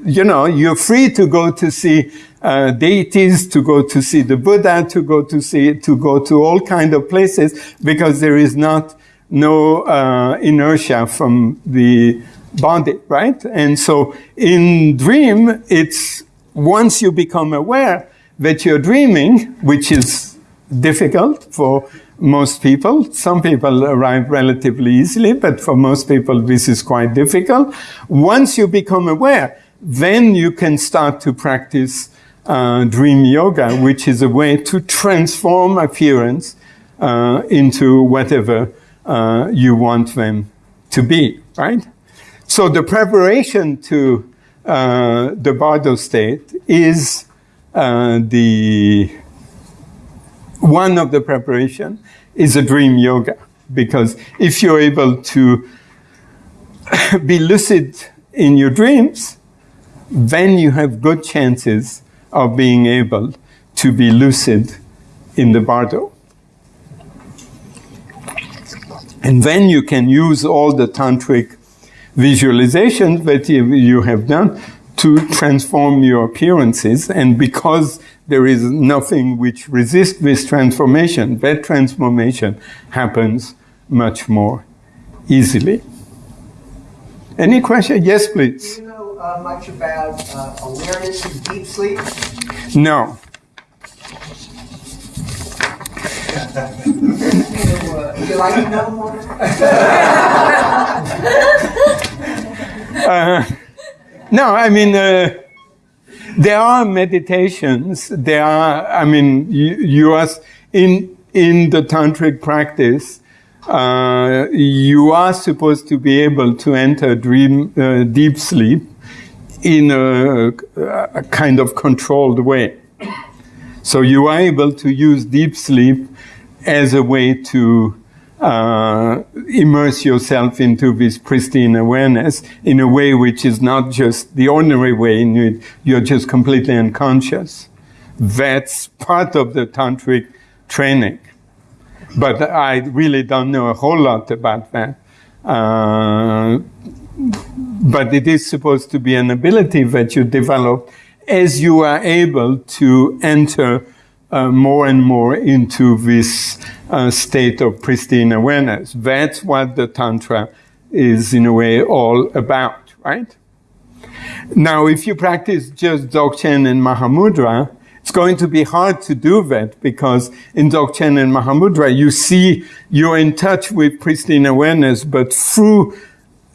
you know, you're free to go to see uh, deities, to go to see the Buddha, to go to see, to go to all kind of places because there is not no uh, inertia from the body, right? And so in dream, it's once you become aware that you're dreaming, which is difficult for most people. Some people arrive relatively easily, but for most people, this is quite difficult. Once you become aware, then you can start to practice uh, dream yoga, which is a way to transform appearance uh, into whatever uh, you want them to be, right? So the preparation to uh, the Bardo state is uh, the one of the preparation is a dream yoga because if you're able to be lucid in your dreams, then you have good chances of being able to be lucid in the bardo. And then you can use all the tantric visualizations that you you have done to transform your appearances. And because there is nothing which resists this transformation, that transformation happens much more easily. Any question? Yes, please. Do you know uh, much about uh, awareness in deep sleep? No. Would you like to know more? Uh, no, I mean, uh, there are meditations. There are, I mean, you, you are in in the tantric practice. Uh, you are supposed to be able to enter dream, uh, deep sleep in a, a kind of controlled way. So you are able to use deep sleep as a way to uh, immerse yourself into this pristine awareness in a way which is not just the ordinary way in which you're just completely unconscious. That's part of the tantric training. But I really don't know a whole lot about that. Uh, but it is supposed to be an ability that you develop as you are able to enter uh, more and more into this uh, state of pristine awareness. That's what the Tantra is, in a way, all about, right? Now, if you practice just Dzogchen and Mahamudra, it's going to be hard to do that because in Dzogchen and Mahamudra, you see you're in touch with pristine awareness, but through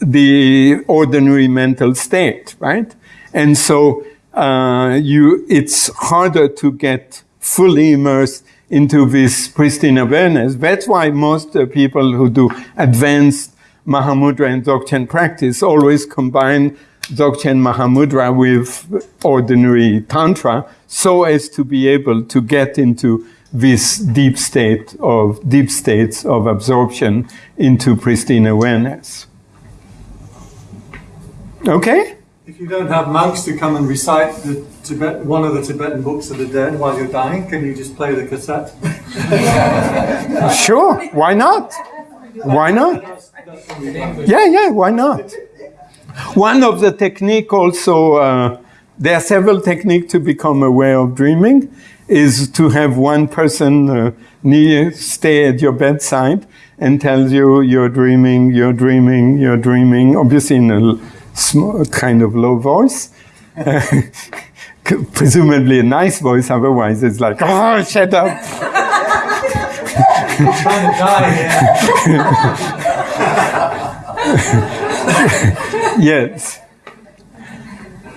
the ordinary mental state, right? And so uh, you, it's harder to get fully immersed into this pristine awareness. That's why most uh, people who do advanced Mahamudra and Dzogchen practice always combine Dzogchen Mahamudra with ordinary Tantra so as to be able to get into this deep state of deep states of absorption into pristine awareness. Okay? If you don't have monks to come and recite the Tibet, one of the Tibetan books of the dead while you're dying, can you just play the cassette? Sure, why not? Why not? Yeah, yeah, why not? One of the technique also, uh, there are several techniques to become aware of dreaming, is to have one person uh, near, stay at your bedside and tell you you're dreaming, you're dreaming, you're dreaming, obviously in a small, kind of low voice. presumably a nice voice, otherwise it's like, oh, shut up. Trying to die here. yes.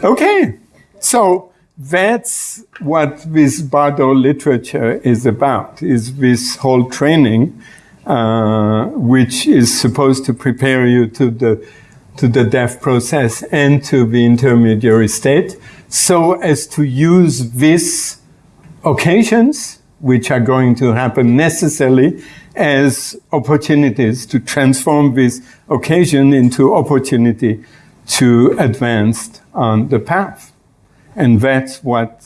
Okay. So that's what this Bardo literature is about, is this whole training, uh, which is supposed to prepare you to the, to the death process and to the intermediary state, so as to use these occasions, which are going to happen necessarily, as opportunities to transform this occasion into opportunity to advance on the path. And that's what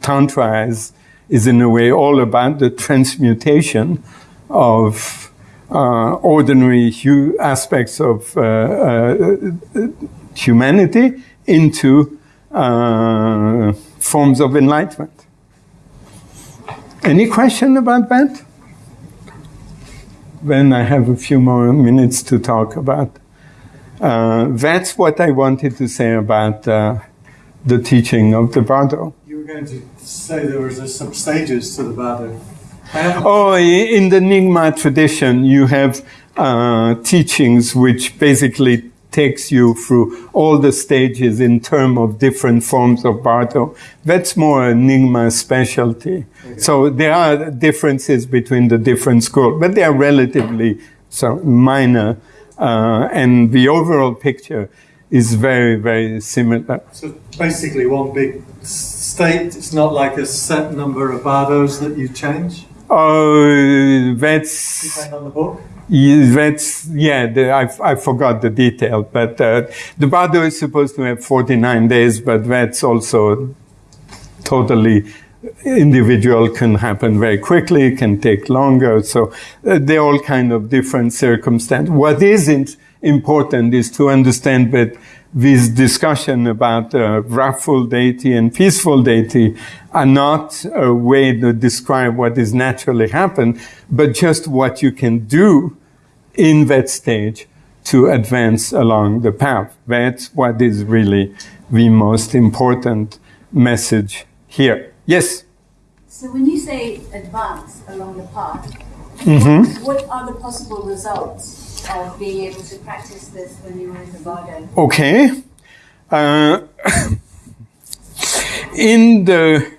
Tantra is, is in a way all about the transmutation of uh, ordinary hu- aspects of uh, uh, humanity into uh, forms of enlightenment. Any question about that? Then I have a few more minutes to talk about. Uh, that's what I wanted to say about uh, the teaching of the Bardo. You were going to say there was some stages to the Bardo. Oh, in the Nyingma tradition, you have uh, teachings which basically takes you through all the stages in terms of different forms of Bardo. That's more Nyingma specialty. So there are differences between the different schools, but they are relatively so minor, uh, and the overall picture is very, very similar. So basically, one big state. It's not like a set number of bardos that you change. Oh, that's Depend on the book. Yeah, that's yeah. The, I I forgot the detail, but uh, the bardo is supposed to have forty nine days, but that's also totally individual. Can happen very quickly. Can take longer. So uh, they're all kind of different circumstances. What isn't important is to understand that this discussion about uh, wrathful deity and peaceful deity are not a way to describe what is naturally happen, but just what you can do in that stage to advance along the path. That's what is really the most important message here. Yes? So when you say advance along the path, Mhm. what are the possible results of being able to practice this when you were in the Bardo? Okay. Uh, in the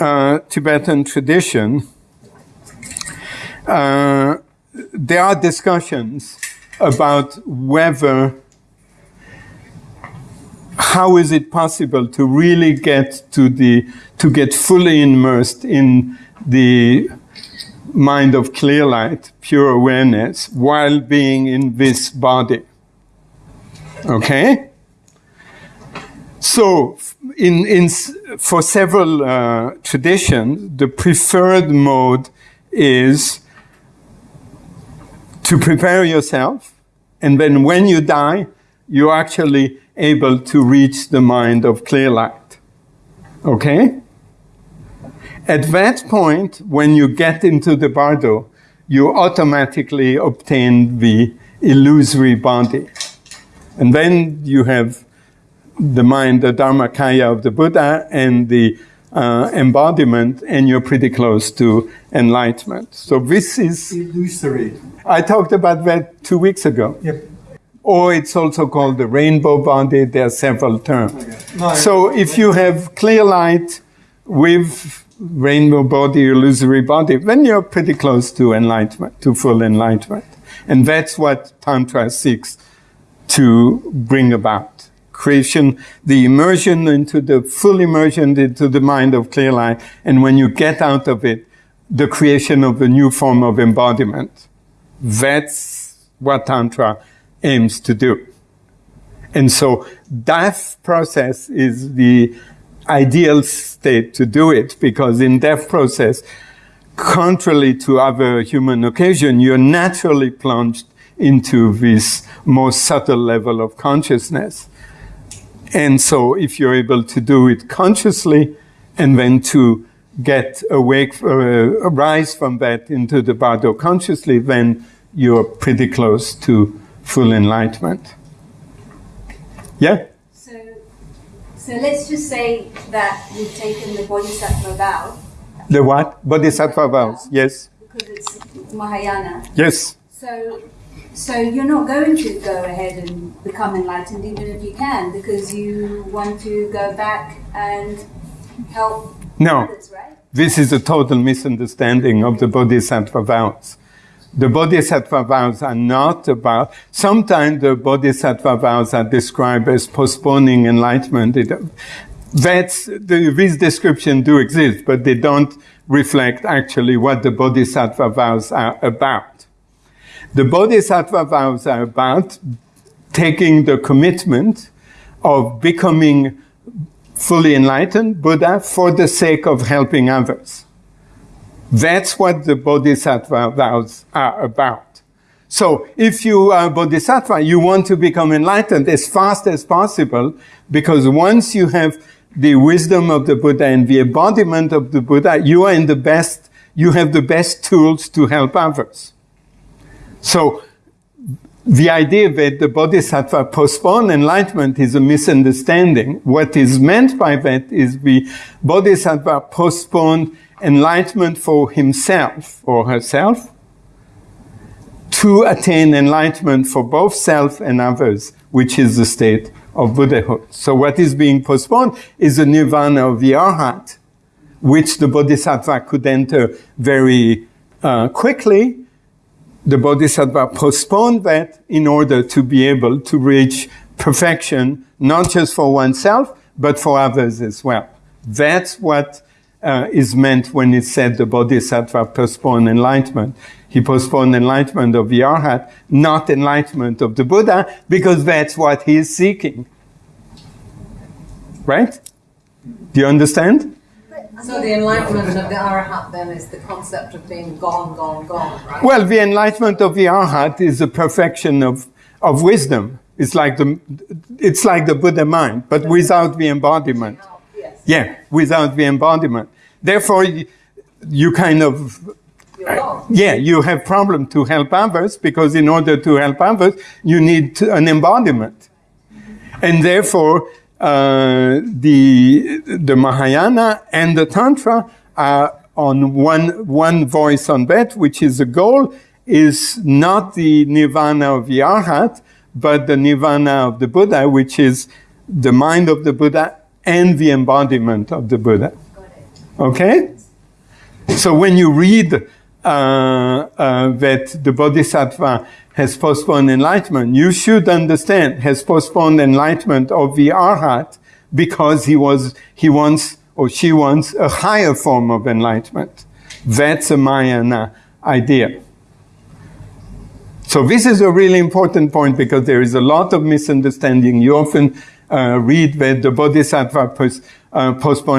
uh, Tibetan tradition, uh, there are discussions about whether how is it possible to really get to the to get fully immersed in the mind of clear light, pure awareness, while being in this body. Okay? So, in, in, for several uh, traditions, the preferred mode is to prepare yourself, and then when you die, you're actually able to reach the mind of clear light. Okay? At that point, when you get into the bardo, you automatically obtain the illusory body. And then you have the mind, the Dharmakaya of the Buddha, and the uh, embodiment, and you're pretty close to enlightenment. So this is illusory. I talked about that two weeks ago. Yep. Or it's also called the rainbow body. There are several terms. No, so if you have clear light with rainbow body, illusory body, then you're pretty close to enlightenment, to full enlightenment. And that's what Tantra seeks to bring about. Creation, the immersion into the full immersion into the mind of clear light. And when you get out of it, the creation of a new form of embodiment. That's what Tantra aims to do. And so that process is the ideal state to do it because in that process, contrary to other human occasion, you're naturally plunged into this more subtle level of consciousness. And so if you're able to do it consciously and then to get awake, uh, rise from that into the bardo consciously, then you're pretty close to full enlightenment. Yeah? So, let's just say that you've taken the Bodhisattva vow The what? Bodhisattva vows. Yes. because it's Mahayana. Yes. So, so you're not going to go ahead and become enlightened, even if you can, because you want to go back and help No. others, right? This is a total misunderstanding of the Bodhisattva vows. The Bodhisattva vows are not about, sometimes the Bodhisattva vows are described as postponing enlightenment. It, that's, the, these descriptions do exist, but they don't reflect actually what the Bodhisattva vows are about. The Bodhisattva vows are about taking the commitment of becoming fully enlightened Buddha for the sake of helping others. That's what the Bodhisattva vows are about. So if you are Bodhisattva, you want to become enlightened as fast as possible because once you have the wisdom of the Buddha and the embodiment of the Buddha, you are in the best, you have the best tools to help others. So the idea that the bodhisattva postpone enlightenment is a misunderstanding. What is meant by that is the bodhisattva postponed enlightenment for himself or herself to attain enlightenment for both self and others, which is the state of Buddhahood. So what is being postponed is the nirvana of the arhat, which the bodhisattva could enter very uh, quickly. The bodhisattva postponed that in order to be able to reach perfection, not just for oneself, but for others as well. That's what uh, is meant when it said the bodhisattva postponed enlightenment. He postponed enlightenment of the arhat, not enlightenment of the Buddha, because that's what he is seeking. Right? Do you understand? So the enlightenment of the Arahat then is the concept of being gone, gone, gone, right? Well, the enlightenment of the arhat is the perfection of, of wisdom. It's like the, it's like the Buddha mind, but without the embodiment. Yes. Yeah, without the embodiment. Therefore, you, you kind of, You're yeah, you have problem to help others because in order to help others, you need an embodiment. And therefore, uh, the, the Mahayana and the Tantra are on one, one voice on that, which is the goal is not the nirvana of the Arhat, but the nirvana of the Buddha, which is the mind of the Buddha and the embodiment of the Buddha. Okay? So when you read that the Bodhisattva has postponed enlightenment, you should understand has postponed enlightenment of the Arhat because he was he wants or she wants a higher form of enlightenment. That's a Mahayana idea. So this is a really important point because there is a lot of misunderstanding. You often uh, read that the Bodhisattva uh,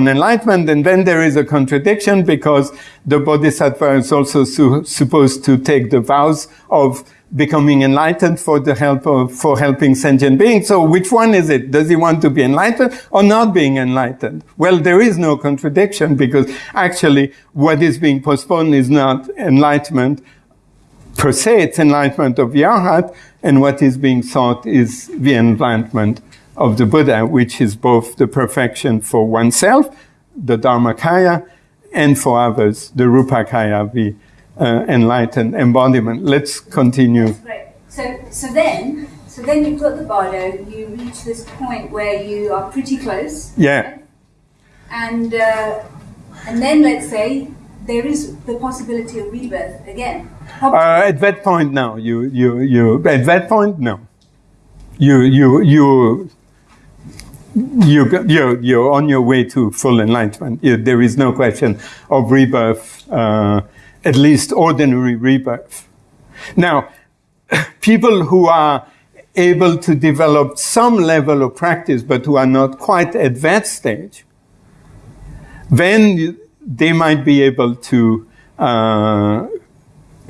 enlightenment, and then there is a contradiction because the Bodhisattva is also su- supposed to take the vows of becoming enlightened for the help of, for helping sentient beings. So which one is it? Does he want to be enlightened or not being enlightened? Well, there is no contradiction because actually what is being postponed is not enlightenment per se, it's enlightenment of the and what is being sought is the enlightenment of the Buddha, which is both the perfection for oneself, the Dharmakaya, and for others, the Rupakaya, the uh, enlightened embodiment. Let's continue. Great. So, so then, so then you've got the bardo. You reach this point where you are pretty close, Yeah. and uh, and then let's say there is the possibility of rebirth again. Uh, at that point, no. You, you, you. At that point, no. You, you, you. You, you're, you're on your way to full enlightenment. You, there is no question of rebirth, uh, at least ordinary rebirth. Now, people who are able to develop some level of practice, but who are not quite at that stage, then they might be able to uh,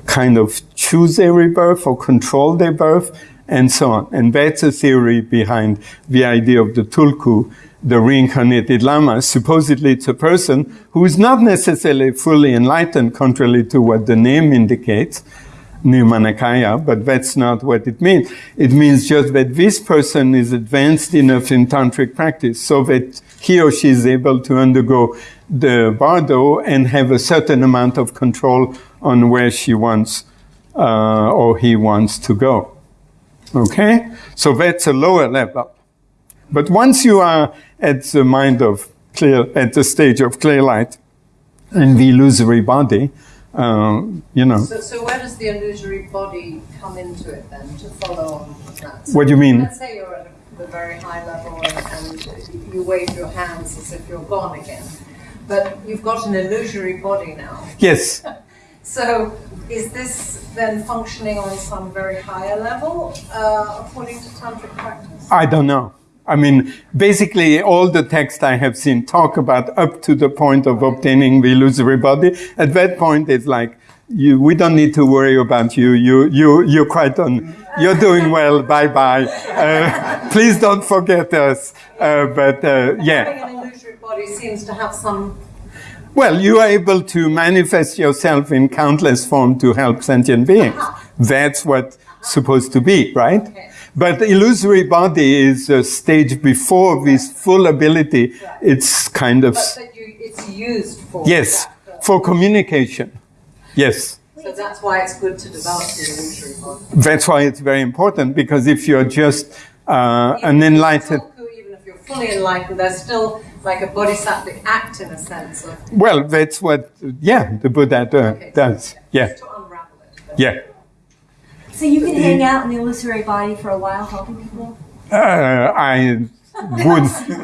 kind of choose their rebirth or control their birth and so on. And that's a theory behind the idea of the tulku, the reincarnated lama. Supposedly it's a person who is not necessarily fully enlightened, contrary to what the name indicates, Nirmanakaya, but that's not what it means. It means just that this person is advanced enough in tantric practice so that he or she is able to undergo the bardo and have a certain amount of control on where she wants uh, or he wants to go. Okay? So that's a lower level. But once you are at the mind of clear, at the stage of clear light and the illusory body, uh, you know. So, so where does the illusory body come into it then to follow on with that? What do you mean? Let's say you're at the very high level and, and you wave your hands as if you're gone again. But you've got an illusory body now. Yes. So is this then functioning on some very higher level uh, according to tantric practice? I don't know. I mean, basically, all the texts I have seen talk about up to the point of obtaining the illusory body. At that point, it's like, you, we don't need to worry about you. You, you, you're quite on, you're doing well. Bye bye. Uh, please don't forget us. Uh, but, uh, yeah. Having an illusory body seems to have some Well, you are able to manifest yourself in countless forms to help sentient beings. That's what's supposed to be, right? But the illusory body is a stage before this full ability. It's kind of, but that you, it's used for yes, that. for communication. Yes. So that's why it's good to develop the illusory body. That's why it's very important because if you're just uh, an enlightened, Even if you're fully enlightened, there's still like a bodhisattvic act in a sense of well, that's what, yeah, the Buddha do- does. Yeah, to unravel it. yeah. So you can hang out in the illusory body for a while helping people? Uh, I would,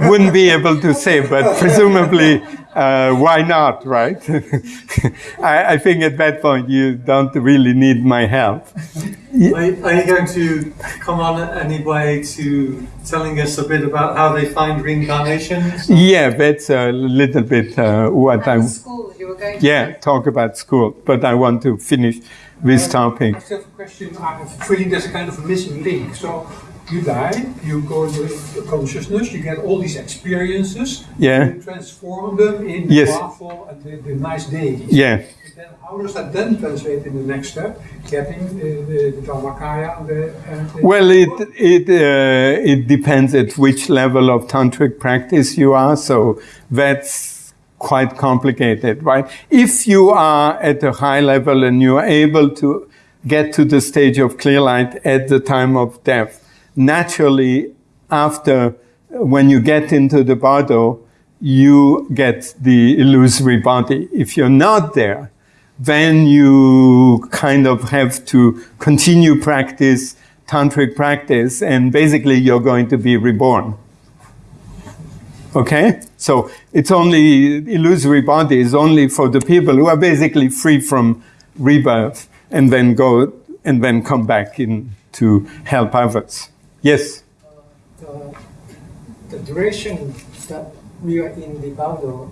wouldn't be able to say, but presumably, uh, why not, right? I, I think at that point you don't really need my help. Are, are you going to come on anyway to telling us a bit about how they find reincarnations? Yeah, that's a little bit uh, what I, School, you were going to yeah, talk about school, but I want to finish this topic. I have a question. I'm feeling there's a kind of a missing link. So you die, you go into consciousness, you get all these experiences, Yeah. you transform them in the Yes. powerful and the, the nice deities. Yeah. And then how does that then translate in the next step? Getting uh, the, the Dharmakaya and the. And the Well, it it uh, it depends at which level of tantric practice you are. So that's quite complicated, right? If you are at a high level and you are able to get to the stage of clear light at the time of death, naturally, after when you get into the bardo, you get the illusory body. If you're not there, then you kind of have to continue practice, tantric practice, and basically you're going to be reborn. Okay? So it's only, illusory body is only for the people who are basically free from rebirth and then go, and then come back in to help others. Yes? the, the duration that we are in the Baldo,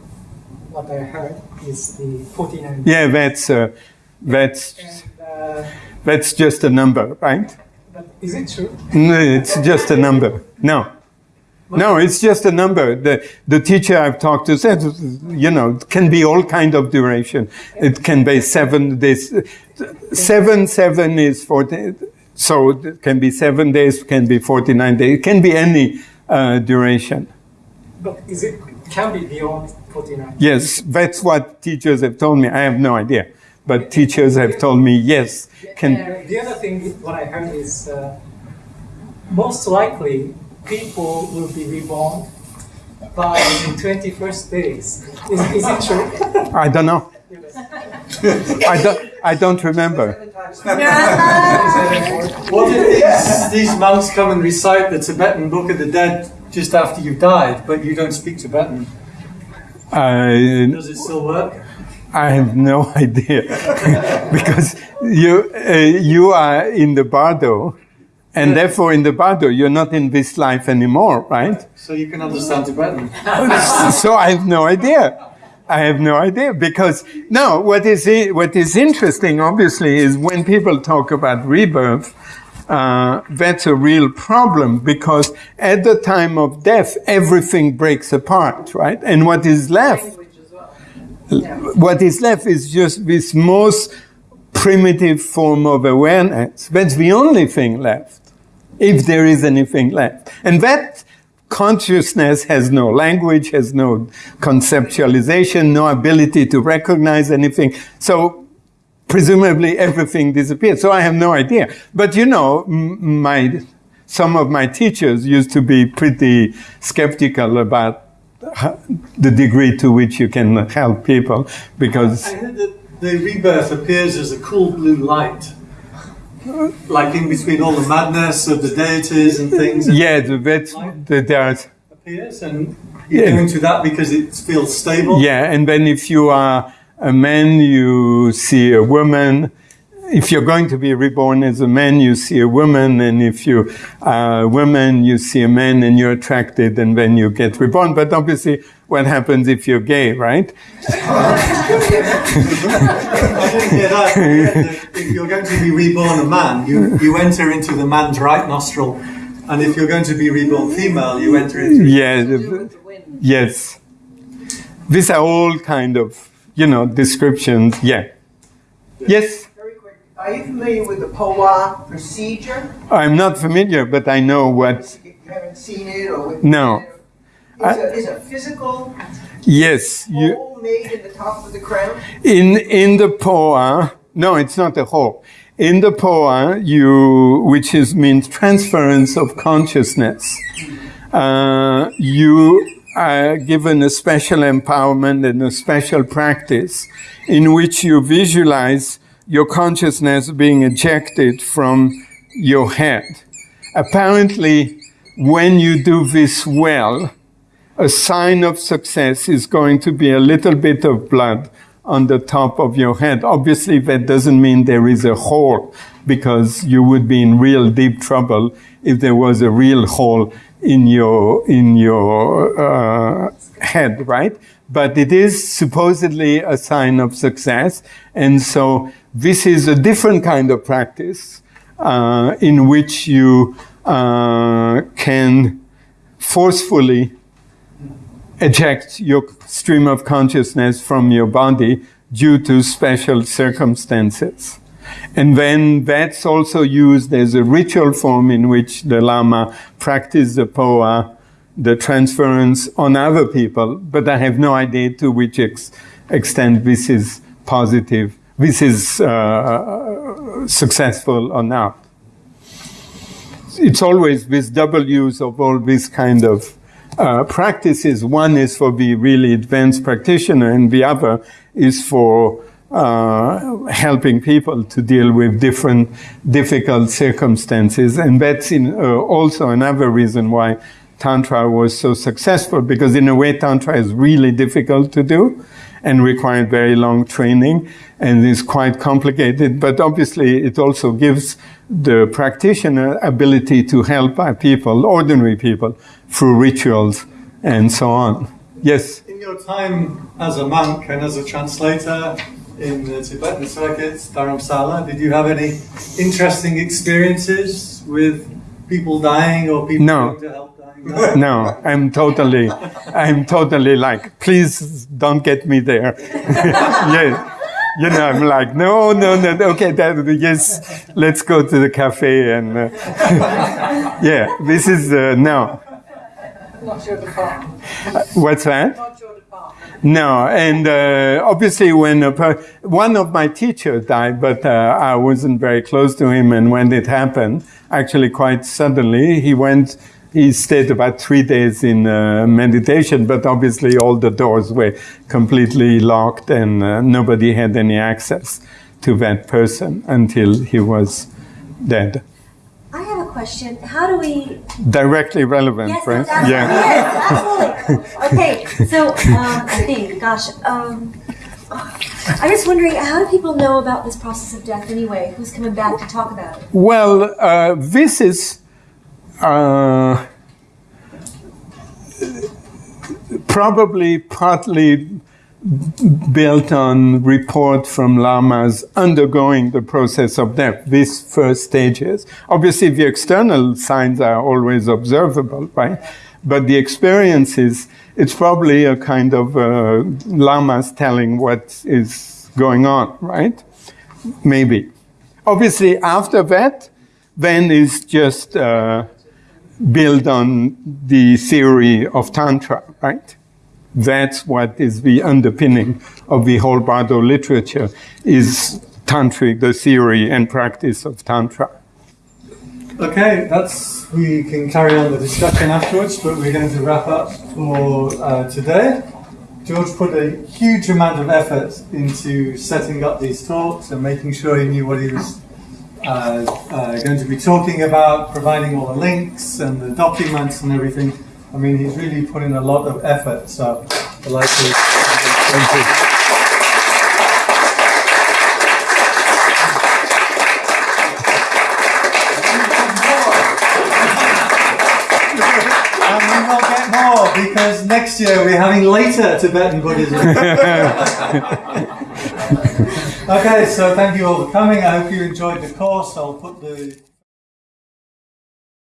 what I heard is the 49 Yeah, that's, uh, that's, Uh, that's just a number, right? but is it true? No, it's just a number. No. No, it's just a number. The, the teacher I've talked to said, you know, it can be all kind of duration. It can be seven days. Seven, seven is 40. So it can be seven days, can be 49 days. It can be any uh, duration. But is it can be beyond 49? Yes, that's what teachers have told me. I have no idea. But teachers have told me, yes, can, The other thing, what I heard is uh, most likely people will be reborn by the 21st days. Is, is it true? I don't know. I don't, I don't remember. What if these, these monks come and recite the Tibetan Book of the Dead just after you've died, but you don't speak Tibetan? Uh, Does it still work? I have no idea because you uh, you are in the bardo, and therefore in the bardo you're not in this life anymore, right? So you can understand Tibetan. so I have no idea. I have no idea because no. what is what is interesting, obviously, is when people talk about rebirth. Uh, that's a real problem because at the time of death, everything breaks apart, right? And what is left what is left is just this most primitive form of awareness. That's the only thing left, if there is anything left. And that consciousness has no language, has no conceptualization, no ability to recognize anything. So presumably everything disappeared. So I have no idea. But you know, my some of my teachers used to be pretty skeptical about the degree to which you can help people because I heard that the rebirth appears as a cool blue light. Like in between all the madness of the deities and things. yeah, the- that's the, there's appears and you Yeah. go into that because it feels stable. yeah, and then if you are a man, you see a woman. If you're going to be reborn as a man, you see a woman, and if you are a woman, you see a man, and you're attracted, and then you get reborn. But obviously, what happens if you're gay, right? I didn't hear that. That If you're going to be reborn a man, you, you enter into the man's right nostril. And if you're going to be reborn female, you enter into Yeah, the- yes. These are all kind of, you know, descriptions. Yeah. Yes, Very quick. Are you familiar with the Phowa procedure? I'm not familiar, but I know what. You haven't seen it or? with- No. It's a, it's a physical Yes, you. hole made in the top of the crown. In in the Phowa, no, it's not a whole. In the Phowa, you, which is means transference of consciousness, uh, you are given a special empowerment and a special practice in which you visualize your consciousness being ejected from your head. Apparently, when you do this well, a sign of success is going to be a little bit of blood on the top of your head. Obviously, that doesn't mean there is a hole because you would be in real deep trouble if there was a real hole in your in your uh, head, right? But it is supposedly a sign of success, and so this is a different kind of practice uh, in which you uh, can forcefully eject your stream of consciousness from your body due to special circumstances. And then that's also used as a ritual form in which the Lama practiced the Phowa, the transference on other people, but I have no idea to which ex- extent this is positive, this is uh, successful or not. It's always this double use of all these kind of uh, practices. One is for the really advanced practitioner, and the other is for uh, helping people to deal with different difficult circumstances. And that's in, uh, also another reason why Tantra was so successful, because in a way, Tantra is really difficult to do and required very long training and is quite complicated, but obviously it also gives the practitioner ability to help people, ordinary people, through rituals and so on. Yes? In your time as a monk and as a translator in the Tibetan circuits, Dharamsala, did you have any interesting experiences with people dying or people No. going to help dying? No, I'm totally, I'm totally like, please don't get me there. yeah. You know, I'm like, no, no, no, okay, that, yes, let's go to the cafe and, uh, yeah, this is, uh, no. Not your department. Uh, what's that? Not your department. No, and uh, obviously, when one of my teachers died, but uh, I wasn't very close to him, and when it happened, actually quite suddenly, he went. He stayed about three days in uh, meditation, but obviously all the doors were completely locked, and uh, nobody had any access to that person until he was dead. I have a question. How do we? Directly relevant, Yes, right? absolutely. Yeah. Yes, absolutely. Okay, so um, I think, gosh, um, I'm just wondering, how do people know about this process of death anyway? Who's coming back to talk about it? Well, uh, this is uh, probably partly built on report from lamas undergoing the process of death, these first stages. Obviously, the external signs are always observable, right? But the experiences, it's probably a kind of uh, lamas telling what is going on, right? Maybe. Obviously, after that, then is just uh, built on the theory of Tantra, right? That's what is the underpinning of the whole Bardo literature is tantric, the theory and practice of Tantra. Okay, that's we can carry on the discussion afterwards, but we're going to wrap up for uh, today. George put a huge amount of effort into setting up these talks and making sure he knew what he was uh, uh, going to be talking about, providing all the links and the documents and everything. I mean, he's really put in a lot of effort. So, I'd like to Thank you. And we will get more because next year we're having later Tibetan Buddhism. okay, so thank you all for coming. I hope you enjoyed the course. I'll put the